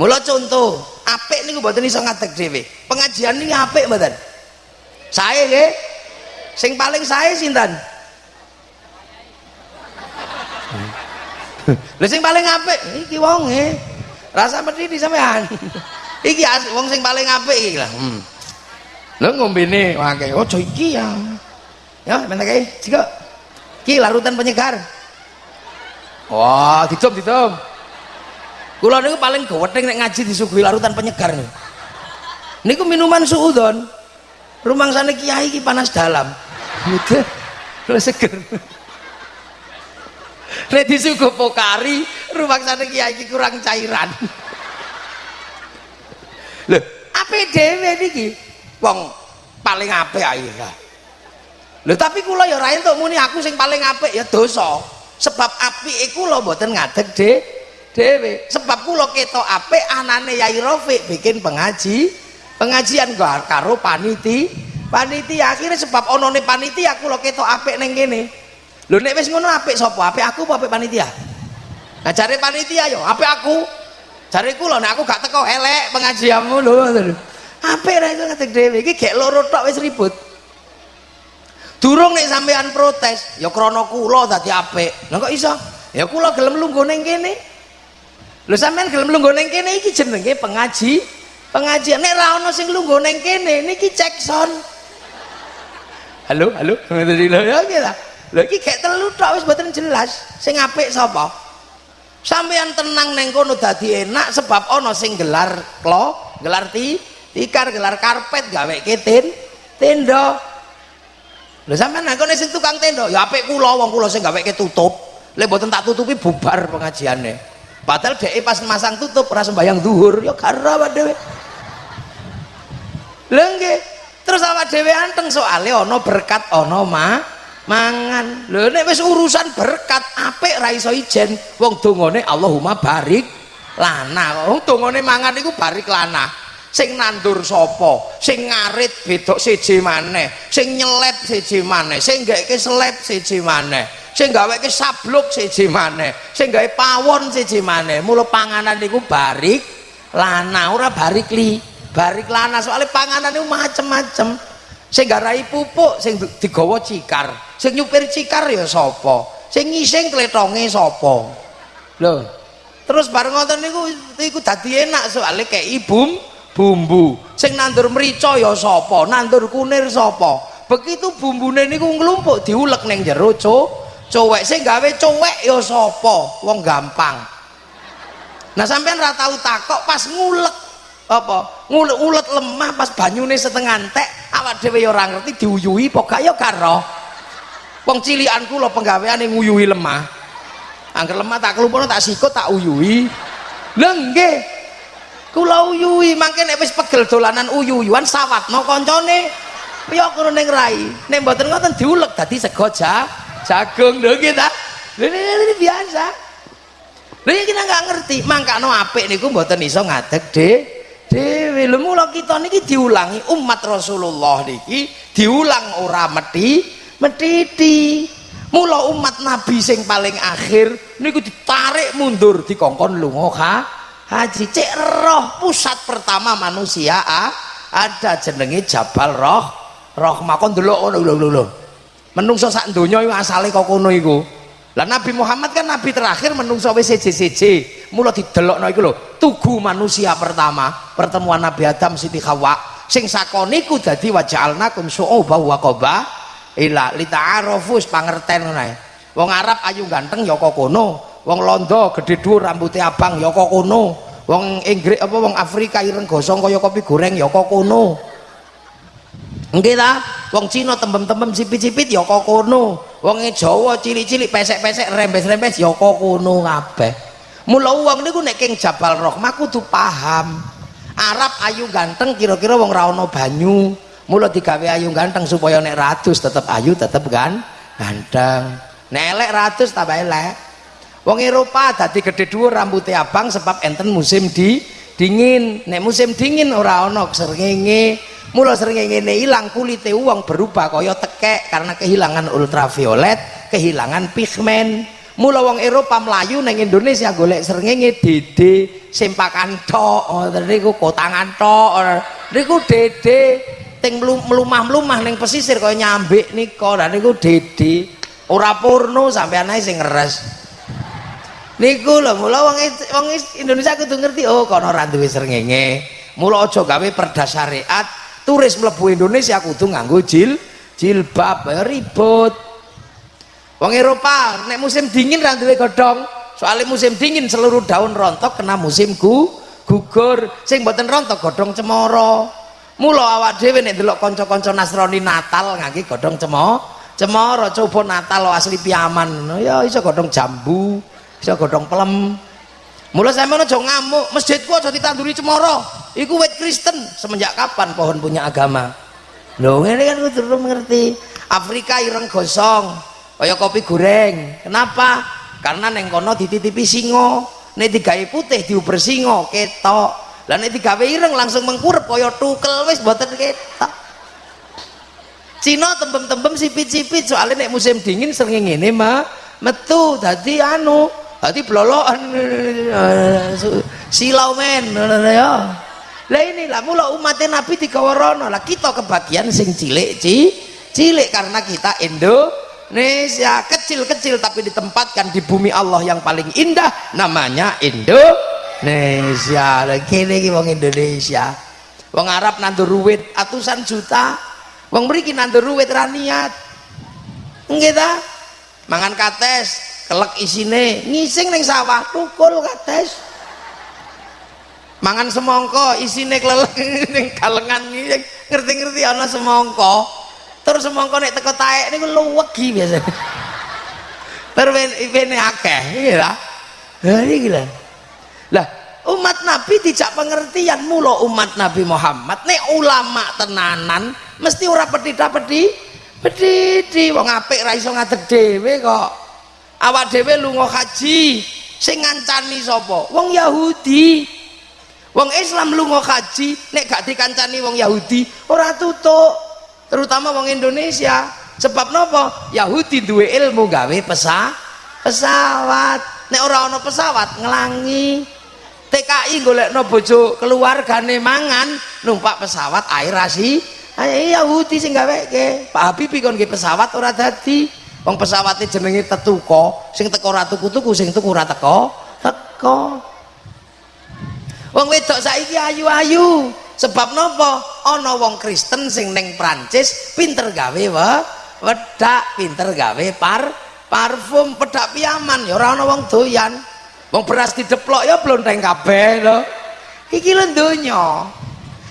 mula contoh apik niku mboten iso ngadeg dhewe pengajian ini apik mboten saya nggih sing paling saya sinten lha sing paling apik iki wong e rasa medhi sampean iki wong sing paling apik iki lah hmm. Lho ngombene wae. Oh, iki ya. Ya, meneh kae. Jika iki larutan penyegar. Wah, didom didom. Kula niku paling gawething nek ngaji disuguhi larutan penyegar niku. Niku minuman suudon. sana kiai iki panas dalam. Gitu. Lho seger. Nek disuguh pokari, sana kiai iki kurang cairan. Lho, apa dhewe niki? wong paling apik ae lho tapi kula ya ora entuk muni aku sing paling apik ya dosa sebab apike kula mboten ngadeg de dhewe sebab kula ketok apik anane Yai bikin pengaji. Pengajian karo paniti. Panitia akhirnya sebab onone panitia kula ketok apik ning kene. Lho nek wis ngono apik sapa? Apik aku apa panitia? Nah cari panitia yo apik aku. Cari kula nek aku gak teko elek pengajianmu lho apik ra iso ngadeg dhewe iki gek loro tok wis ribut. Durung nek sampean protes ya krana kula dadi apik. Lha kok iso? Ya kula gelem lungguh ning kene lho sampean gelem lungguh ning kene iki jenenge pengaji. Pengajian nek ra ono sing lungguh ning kene niki cek son. Halo halo lho ya iki lah lho iki gek telu tok wis mboten jelas. Sing apik sapa? Sampean tenang neng kono dadi enak sebab ono sing gelar klo gelar ti tikar gelar karpet gawe ketin tenda. Lho sampean nang kono sing tukang tenda ya apik kula wong kula sing gawe tutup lek mboten tak tutupi bubar pengajiane padahal dhek pas masang tutup ora sembayang zuhur. Ya gara awak dhewe. Nggih terus awak dhewe anteng soalé ana berkat ana ma mangan. Lho nek wis urusan berkat apik ra iso ijen. Wong dongane Allahumma barik lana. Wong dongane mangan iku barik lana. Sing nandur sapa? Sing ngarit bedok siji maneh. Sing nyelep siji maneh. Sing gaweke selep siji maneh sing gaweke sabluk siji maneh sing gawe pawon siji maneh. Mula panganan niku barik lana ora barik li barik lana. Soalnya panganan itu macem-macem. Sing garai pupuk sing digawa cikar. Sing nyupir cikar ya sapa? Sing ngising kletonge sapa? Lho terus bareng ngoten niku iku dadi enak soalnya kayak ibu bumbu. Sing nandur merica ya sapa? Nandur kunir sapa? Begitu bumbune niku nglumpuk diulek ning jero co cowek sing gawe cowek ya sapa? Wong gampang. Nah sampean ra tau takok pas ngulek apa? Ngulet-ulet lemah pas banyune setengah entek awak dhewe ya ora ngerti diuyuhi apa gak ya karo wong cilikan kula penggaweane nguyuhi lemah. Angger lemah tak kelumpuhno tak sikut tak uyuhi. Lha nggih. Kula uyuhi mangke nek wis pegel dolanan uyu-uyuan sawatno kancane piye karo ning rai. Nek mboten ngoten diulek dadi sego jagung. Lho nggih ta? Ini biasa. Lha kita nggak ngerti. Mangkano apik niku mboten iso ngadeg deh dewe lho mula kita niki diulangi umat Rasulullah niki diulang ora meti metiti mula umat nabi sing paling akhir niku ditarik mundur dikongkon lunga ha haji. Cek roh pusat pertama manusia ah, ada jenenge Jabal Roh roh makon delok ngono. Lho lho menungso sak donya iku asale kok kono lah Nabi Muhammad kan nabi terakhir menungso wis seje-seje mula didelokno iku tugu manusia pertama pertemuan Nabi Adam Siti Hawa. Sing sakoniku dadi waja'alnakum syu'uba wa qaba ila lita'arufus pangerten ngono wong Arab ayu ganteng ya kok kono. Wong Londo gede dhuwur rambutnya abang ya kok kono. Wong Inggris apa wong Afrika ireng gosong kaya kopi goreng ya kok kono wong Cina tembem-tembem cipit-cipit ya kok kono. Wong Jawa cilik-cilik pesek-pesek rembes-rembes ya kok kono kabeh. Mula wong niku nek king Jabal Rahmah kudu paham. Arab ayu ganteng kira-kira wong ra ono banyu. Mula digawe ayu ganteng supaya nek ratus tetep ayu tetep kan ganteng nek elek ratus tambah elek. Wong Eropa dadi gede dhuwur rambutnya abang sebab enten musim di dingin. Nek musim dingin ora ono srengenge mula sering ngene hilang kulite uang berubah kaya tekek karena kehilangan ultraviolet kehilangan pigmen. Mula wong Eropa melayu neng Indonesia golek srengenge dede sempakan tok oh, niku kotangan tok niku dede ting melumah-melumah neng pesisir kaya nyambik nika dan niku dede ora sampai ae sing ngeres. Niku lho mula wong wong Indonesia kudu ngerti oh kono ora duwe srengenge. Mula aja gawe perda syariat turis mlebu Indonesia kudu nganggo jil jilbab. Ribut. Wong Eropa nek musim dingin ra duwe godhong. Soalnya musim dingin seluruh daun rontok kena musim gu gugur. Sing mboten rontok godhong cemara mula awak dhewe nek delok kanca-kanca Nasrani Natal ngangge godhong cemara cemara coba Natal asli piaman. Ya iso godhong jambu iso godhong pelem Mulai saya mana jauh ngamuk, masjidku aja ditanduri cemoro. Iku wet Kristen. Semenjak kapan pohon punya agama? Loh, ini kan gue terus mengerti. Afrika ireng gosong, kaya kopi goreng. Kenapa? Karena neng kono dititipi singo. Nek digawe putih diuber singo, ketok. Lah nek digawe ireng langsung mengkurep kaya tukel wis mboten ketok. Cina tembem-tembem sipit-sipit soalnya nek musim dingin sering ngene mah metu dadi anu hati blolokan. Silau men. Ya. Lah inilah mula umatnya Nabi digawa rono. Lah kita kebagian sing cilik ci. Cilik karena kita Indonesia. Kecil-kecil tapi ditempatkan di bumi Allah yang paling indah. Namanya Indonesia. Lah kene iki wong Indonesia. Wong Arab nandur ruwit atusan juta. Wong mriki nandur ruwit ra niat. Nggih ta? Mangan kates kelek isine ngising ning sawah tukul kates mangan semongko isine kelelek ning kalengan ngerti-ngerti ana semongko terus semongko nek teko taek niku luwegi biasa terus ipene akeh iki lah iki lah lah umat nabi tidak pengertian mula umat nabi Muhammad nek ulama tenanan mesti ora pedhi-pedhi pedhi wong apik ra iso ngadeg dhewe kok awak dhewe lunga haji sing ngancani sapa? Wong Yahudi. Wong Islam lunga haji nek gak dikancani wong Yahudi ora tutuk. Terutama wong Indonesia. Sebab nopo Yahudi duwe ilmu gawe pesa pesawat. Nek ora ana pesawat ngelangi. TKI golekno bojo keluargane mangan numpak pesawat air rasi ayo Yahudi sing gaweke Pak Habib kon pesawat ora dadi wong pesawatnya jenenge tetuko sing teko ora tuku-tuku sing tuku ora teko? Teko. Wong wedok saiki ayu-ayu. Sebab nopo ana wong Kristen sing neng Prancis pinter gawe wa wedak pinter gawe par parfum pedak piaman. Ya ora ana wong doyan. Wong beras dideplok ya blonteng kabeh lho. Iki lho donya.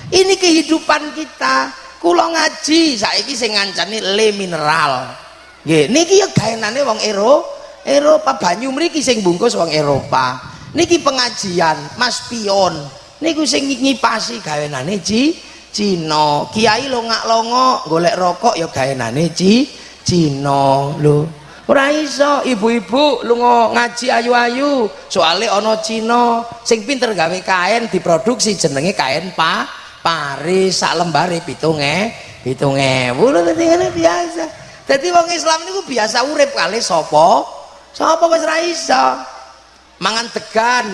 Ini kehidupan kita. Kula ngaji saiki sing ngancani le mineral Nggih, niki ya gaenane wong Ero, Eropa banyu mriki sing bungkus wong Eropa. Niki pengajian Mas Pion. Niku sing ngipasi gawenane Ci Cina. Kiai longak-longo golek rokok ya gawenane Ci Cina lho. Ora iso ibu-ibu lunga ngaji ayu-ayu. Soale ana Cina sing pinter gawe kain diproduksi jenenge kain pa Paris sak lembare 7.000 7.000 lho biasa. Jadi wong Islam niku biasa urip kali sopo, sopo wis ra iso. Mangan degan,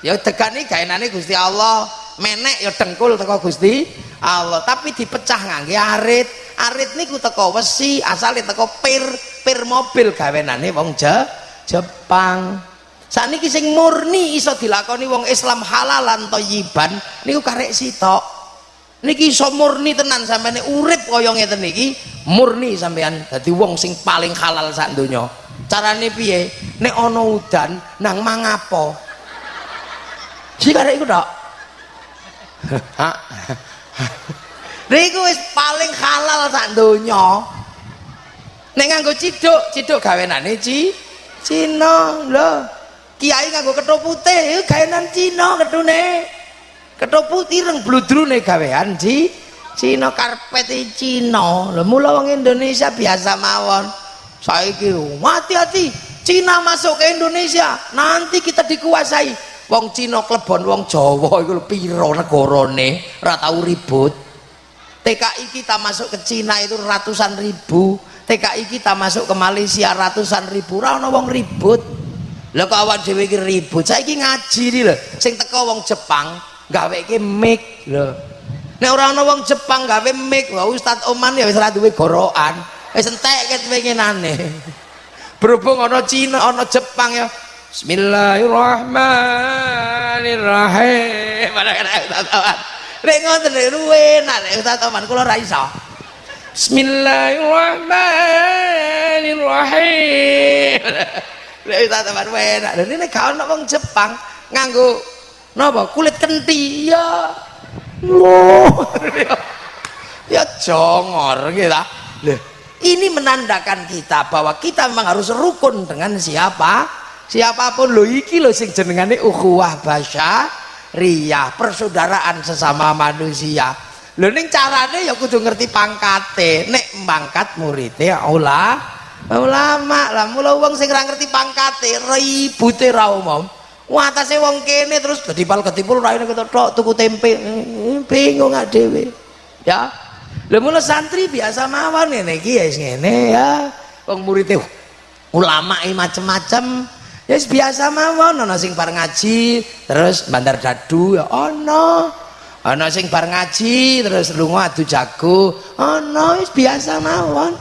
ya degan iki gaenane Gusti Allah. Menek ya dengkul teko Gusti Allah, tapi dipecah ngangge arit. Arit niku teko wesi, asale teko pir, pir mobil gawenane wong Je, Jepang. Sakniki sing murni iso dilakoni wong Islam halalan thayyiban niku karek sitok niki iso murni tenan sampeyan urip kaya ngeten niki. Murni sampean dadi wong sing paling halal sak donya. Carane piye? Nek ana udan nang mangapo? Jika iku tok. Niku wis paling halal sak donya. Nek nganggo ciduk ciduk gawenane ci Cina lho. Kiai nganggo ketho putih gawenan Cina ketune ketho putih reng bludrune gawean ci Cina karpet Cina. Lho mula wong Indonesia biasa mawon. Saiki hati-hati. Cina masuk ke Indonesia. Nanti kita dikuasai. Wong Cina klebon wong Jawa iku piro negarane ora tau ribut. TKI kita masuk ke Cina itu ratusan ribu. TKI kita masuk ke Malaysia ratusan ribu. Ora ana wong ribut. Lho kok awak dhewe iki ribut? Saiki ngaji lho. Sing teko wong Jepang gaweke mic lho. Nek ora ana wong Jepang gawe mic wah Ustaz Oman ya wis ora duwe gorokan. Wis entek ket pengenane berhubung ana Cina ana Jepang ya. Bismillahirrahmanirrahim. Nek ngoten luwe enak nek Ustaz Oman kula ra iso. Bismillahirrahmanirrahim. Nek Ustaz Oman enak. Lha nek gak ana wong Jepang nganggo napa? Kulit kenti ya loh. Ya jongor gitu Loh, ini menandakan kita bahwa kita memang harus rukun dengan siapa? Siapa pun. Lo iki lo sing jenengane ukhuwah basya riyah persaudaraan sesama manusia. Lo ning carane ya kudu ngerti pangkate. Nek mangkat muridnya Allah ulama lah. Mula wong sing ora ngerti pangkate ribute ra umum Wah atasnya wong kene terus ketipal ketipul raine kita tok tuku tempe. Bingung gak dewe ya. Lha mula santri biasa mawon ngene iki ya ngene ya. Wong murid ulama macem-macem. Ya biasa mawon ana sing par ngaji terus bandar dadu ya ana. Ana sing bar ngaji terus lunga adu jago ana wis biasa mawon.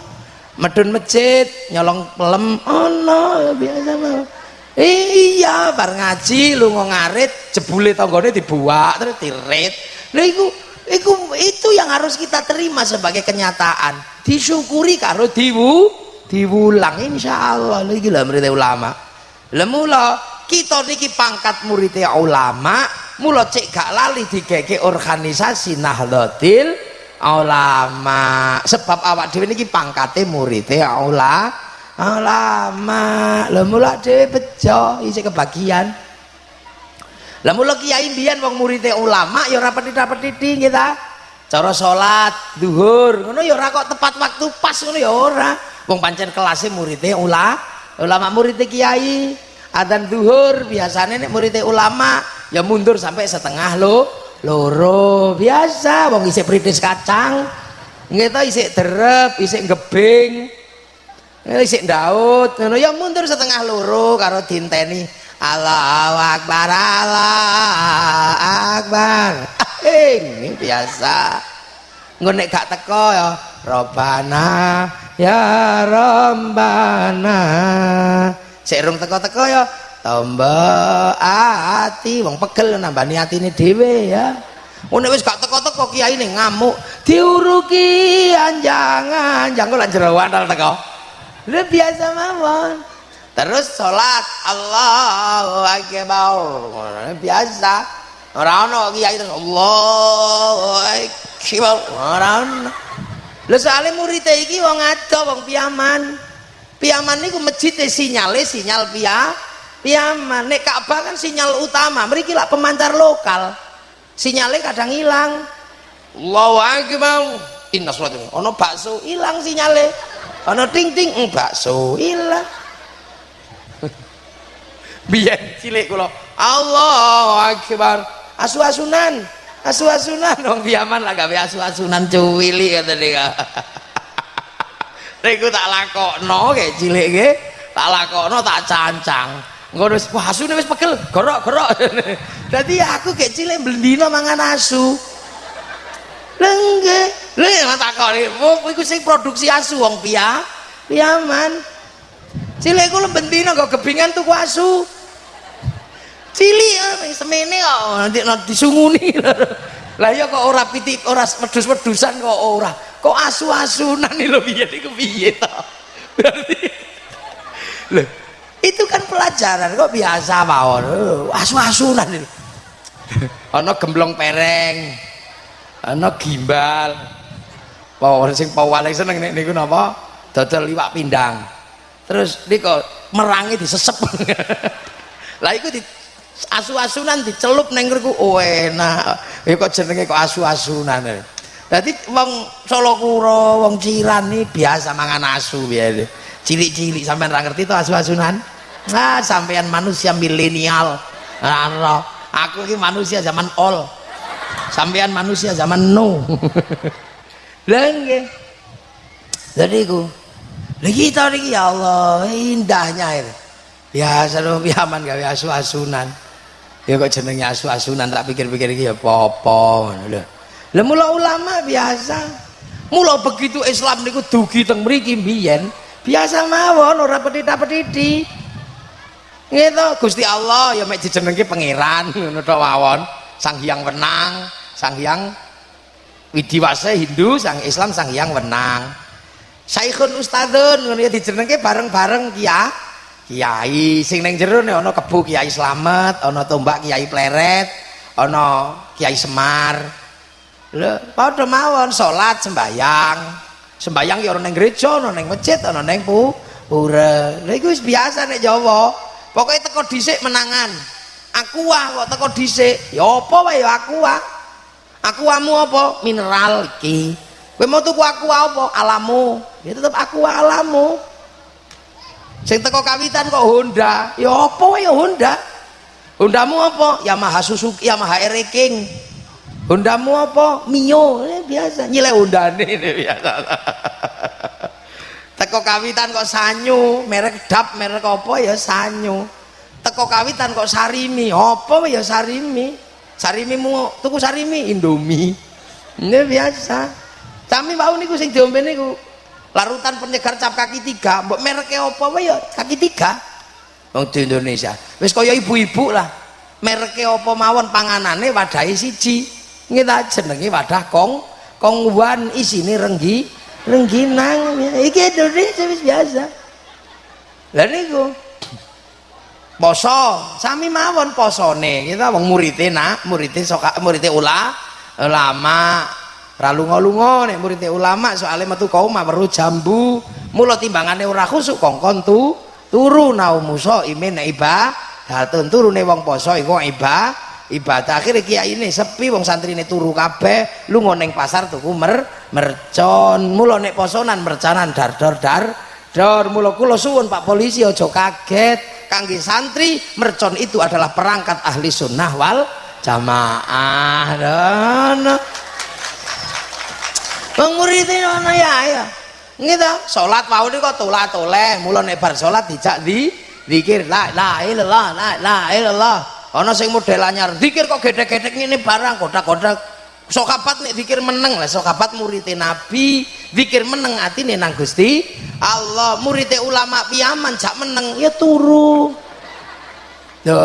Medun masjid nyolong pelem ana biasa mawon iya bar ngaji lunga ngarit jebule tanggane dibuak terus tirit lha iku iku itu yang harus kita terima sebagai kenyataan. Disyukuri karo diwu diwulang insyaallah. Lha iki lha ulama. Lha mula kita niki pangkat muridnya ulama mula cek gak lali digege organisasi Nahdlatul ulama. Sebab awak dhewe niki pangkate muridnya ulama ulama lha mula dhewe bejo isih kebagian. Lah mula kiai mbiyen wong muridnya ulama ya ora petiti-petiti kita cara salat zuhur ngono ya ora kok tepat waktu pas ngono ya ora. Wong pancen kelasnya muridnya ulama ulama muridnya kiai. Adzan zuhur biasanya nih muridnya ulama ya mundur sampai setengah lo loro. Biasa wong isik pritis kacang. Gitu isik derep isik gebing isik daud. Ngono ya mundur setengah loro karo dinteni. Allahu akbar Allah akbar. Ini biasa. Ngonek gak teko ya Robana ya Rombana sik rung teko-teko ya tambah ati. Wong pegel nambani atine dhewe ya. Oh nek wis gak teko-teko kiai ning ngamuk. Diuruki anjang-anjang. Kok lan teko. Lha biasa mawon. Terus salat Allahu akbar. Biasa. Ora ono kiai terus Allahu akbar. Ora ono. Lha soalé murid iki wong ado wong piyaman. Piyaman niku masjid sinyale sinyal pia piyaman. Nek Ka'bah kan sinyal utama. Mriki lah pemancar lokal. Sinyalnya kadang hilang. Allahu akbar. Inna sholat ono bakso hilang sinyalnya. Ono ting ting mm, bakso hilang. Biyen cilik kula. Allahu akbar. Asu-asunan. Asu-asunan wong piyaman lah gawe asu-asunan cuwili kata dia. Niku tak lakokno kayak cilik nggih. Tak lakokno tak cancang. Ngono wis asune wis pegel, gorok-gorok. Dadi aku kayak cilik blendina mangan asu. Lha nggih. Lha takoni, iku sing produksi asu wong piya? Piyaman. Cilik kula bendina kok gebingan tuku asu. Cilik eh, semene kok nanti disunguni. Lah ya kok ora pitik ora medus-medusan kok ora kok asu-asunan lo piye niku piye to berarti lho itu kan pelajaran kok biasa mawon asu-asunan itu ana gemblong pereng ana gimbal pawon sing paling seneng nek niku napa dodol liwak pindang terus niku merangi disesep lah iku di asu-asunan dicelup neng ngriku oh enak ya kok jenenge kok asu-asunan jadi wong Solo Kuro, wong Ciran nih biasa mangan asu biasa. Cilik-cilik sampean ra ngerti to asu-asunan? Nah, sampean manusia milenial. Nah, aku ini manusia zaman ol. Sampean manusia zaman no. Lah nggih. Jadi ku lagi kita lagi ya Allah indahnya itu. Biasa dong piaman gawe asu-asunan. Ya kok jenenge asu-asunan tak pikir-pikir iki ya apa-apa ngono lah mula ulama biasa. Mula begitu Islam niku dugi teng mriki mbiyen, biasa mawon ora petita-petiti. Gitu, Gusti Allah ya mek dijenengke pangeran ngono tok mawon. Sang Hyang Wenang, Sang Hyang Widiwase Hindu, Sang Islam Sang Hyang Wenang. Saikhun Ustadzun ngono ya dijenengke bareng-bareng kiai. Kiai sing ning jero nek ana kebu Kiai Slamet, ana tombak Kiai Pleret, ana Kiai Semar. Lho, padha mawon salat sembayang. Sembayang ya ana ning gereja, ana ning masjid, ana ning pu pura. Wis biasa nek Jawa. Pokoke teko dhisik menangan. Aku wah kok teko dhisik. Ya apa wae ya aku wah. Aku wamu apa? Mineral iki. Kowe mau tuku aku apa? Alamu. Ya tetep aku alamu. Sing teko kawitan kok Honda. Ya apa ya Honda. Hondamu apa? Yamaha Suzuki, Yamaha R King. Hondamu apa? Mio. Eh, biasa. Nyilek Hondane ini biasa. Teko kawitan kok Sanyu, merek Dap, merek apa ya Sanyu. Teko kawitan kok Sarimi, apa ya Sarimi. Sarimi mu tuku sarimi indomie. Ini biasa. Kami mau niku sing diombe niku. Larutan penyegar cap kaki tiga. Mbok mereknya apa wae ya? Kaki tiga. Wong di Indonesia. Wis kaya ibu-ibu lah. Mereknya apa mawon panganane wadahe siji. Kita jenenge wadah kong kong wan. Isine renggi rengginang. Iki Indonesia wis biasa. Lah niku poso. Sami mawon posone. Kita wong murite nak murite soka murite ula ulama. Ralunga-lunga nek murite ulama soalnya metu kaum perlu jambu. Mula timbangane ora khusuk kongkon tu turu naumuso imin iba datun turune wong poso iku iba ibadah akhirnya kiai ini sepi wong santri ini turu kabeh lu ngoneng pasar tuku mer mercon. Mula nek posonan mercanan dar dar dar dar mula kula suwun Pak polisi aja kaget kangge santri mercon itu adalah perangkat ahli sunnah wal jamaah dan Penguritin ana ya ya. Gitu. Salat wau kok tulah toleh, mula nek bar salat dijak di zikir la ilaha illallah la ilaha illallah. Ana sing model anyar, zikir kok gedhe-gedhe ngene barang kodak-kodak. Sokapat nek zikir meneng lah, sokapat muridé Nabi, zikir meneng atine nang Gusti Allah. Muridé ulama piyaman jak meneng ya turu. Yo,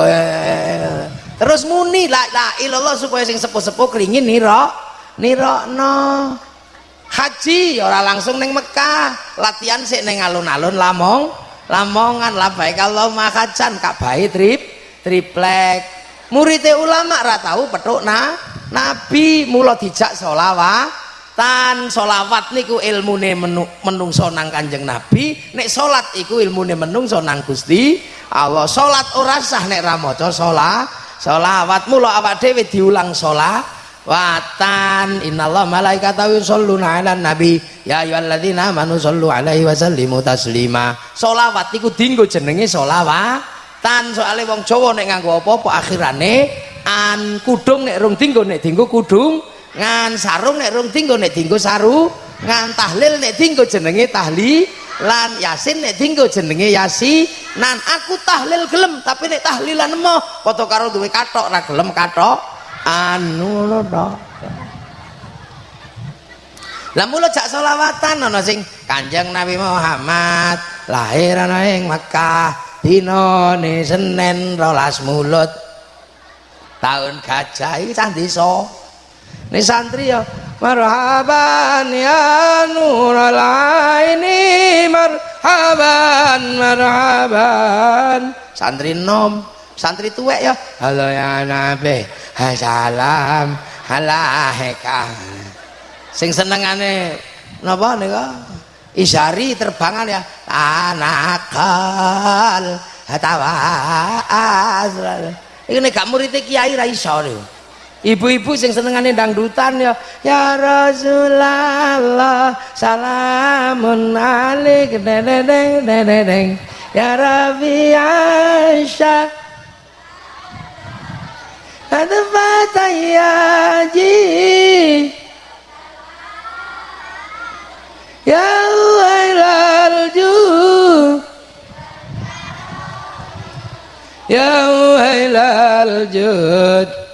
terus muni la ilaha illallah supaya sing sepuh-sepuh kringin nira nirokno. Haji ora langsung neng Mekah. Latihan sih neng alun-alun lamong lamongan. Baik kalau makacan kak bayi trip triplek. Muridnya ulama ra tahu petuk na nabi. Mula dijak tan solawat niku ilmune menung, menungso nang kanjeng nabi nek solat iku ilmune menungso nang gusti Allah. Solat ora sah nek ra maca solat solawat. Mula awak dhewe diulang solat watan innallah malaikatahu yusholluna ala nabi. Ya ayyuhalladzina amanu shollu alaihi wa sallimu taslima. Sholawat iku dinggo jenenge sholawatan soalnya wong Jawa nek nganggo apa-apa akhirane an kudung nek rung dinggo nek dinggo kudung ngan sarung nek rung dinggo nek dinggo saru. Ngan tahlil nek dinggo jenenge tahli lan yasin nek dinggo jenenge yasi. Nan aku tahlil gelem tapi nek tahlilan emoh padha karo duwe katok ra gelem katok anu lo tok lah mulo jak selawatan ana sing Kanjeng Nabi Muhammad lahir ana ing Mekah dinane Senin rolas mulut tahun gajah iki cah desa ini santri ya marhaban ya nurul aini marhaban marhaban. Santri nom santri tuwek ya halo ya nabi salam alaika sing senengane napa nika isari terbangan ya anakal hatawas iki nek gak murid kiai ra iso ibu-ibu sing senengane dangdutan ya ya Rasulullah salamun alik dedeng dedeng ya Rabbi Aisyah. Ada fatayaji ya wailal ju ya wailal ya jud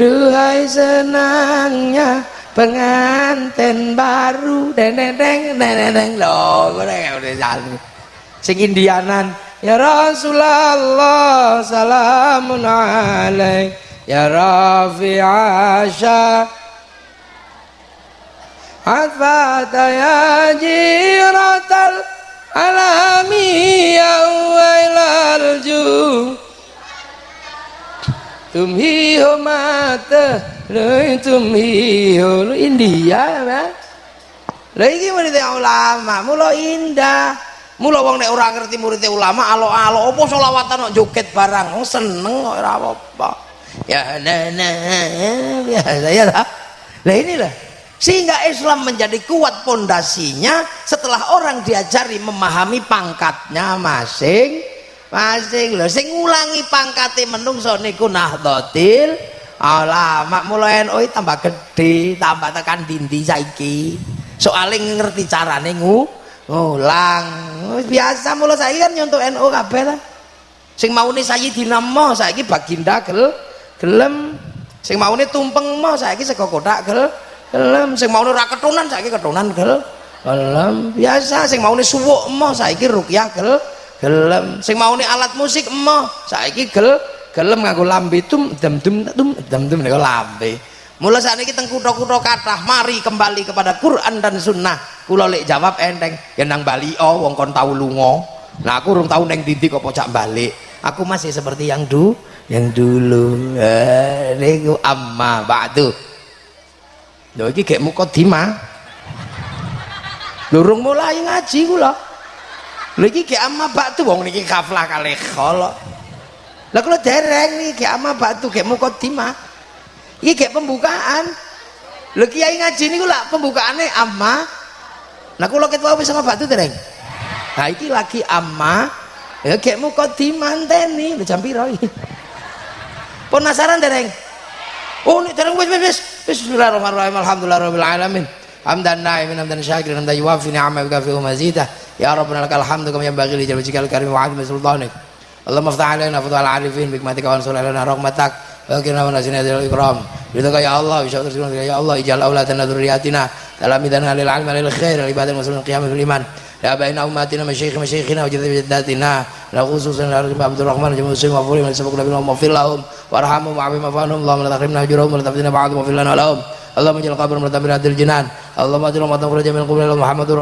Duhai senangnya pengantin baru. Deng deng deng deng deng loh udah jalan sing indianan. Ya Rasulullah salamun alaik Ya Rafi Asha. Adfata ya jiratal alami ya wailal Tumhi ho mata tumhi ho India ya Lagi mana ulama mulo indah Mula wong nek ora ngerti murid ulama alo-alo apa selawatan kok joget barang. Oh seneng kok ora apa-apa. Ya nah, nah biasa ya lah. Lah inilah sehingga Islam menjadi kuat pondasinya setelah orang diajari memahami pangkatnya masing masing lho sing ngulangi pangkate menungso niku nahdlatul ulama. Mulai NU tambah gede tambah tekan dindi saiki. Soalnya ngerti carane ngu ngulang. Biasa mula saya kan nyontok NU kabeh lah sing maune Sayyidina Mo saiki baginda gel gelem. Sing maune tumpeng Mo saiki sego kotak gel gelem. Sing maune ora ketunan saiki ketunan gel gelem. Biasa sing maune suwuk Mo saiki rukyah gel gelem sing maune alat musik Mo saiki gel gelem nganggo lambe tum dem dum tum dem dum niku lambe Mula saat ini teng kutha-kutha kathah mari kembali kepada Quran dan Sunnah. Kula lek jawab enteng, ya nang Bali oh wong kon tau lunga. Nah aku urung tau neng Didi kok pocak balik. Aku masih seperti yang du, yang dulu. Eh, amma ba'du. Lho iki gek mukadimah. Lurung mulai ngaji kula. Lho iki gek amma ba'du wong niki kaflah kalih khala. Lah kula dereng gek amma ba'du gek mukadimah. Iki kayak pembukaan. Lho kiai ngaji niku lak pembukaane amma. Nah kula ket wae sama batu dereng. Nah iki lagi amma. Ya kayak mukadimah teni lho jam piro iki. Penasaran dereng? Oh nek dereng wis wis wis. Bismillahirrahmanirrahim. Alhamdulillahirabbil alamin. حمدا نائما حمدا شاكرا حمدا يوافي نعمه ويكافئ مزيده يا ربنا لك الحمد كما ينبغي لجل وجهك الكريم وعظم سلطانك اللهم افتح علينا فضل العارفين بحكمتك وانصر علينا رحمتك وكرنا من أسنة الإكرام بردك يا الله بشهادة سنتك يا الله اجعل أولادنا ذرياتنا تلاميذنا للعلم للخير لعباد المسلمين القيام في الإيمان لأبائنا أمهاتنا مشايخ مشايخنا وجد بجداتنا خصوصا عبد الرحمن جميع المسلمين وفوري من سبق لهم واغفر لهم وارحمهم وعفهم وفانهم اللهم لا تحرمنا أجرهم ولا تفتنا بعضهم واغفر لنا ولهم Allahumma ij'al kabur muratan hadir jinan. Allahumma ij'al matan khuraj min qabri Muhammadur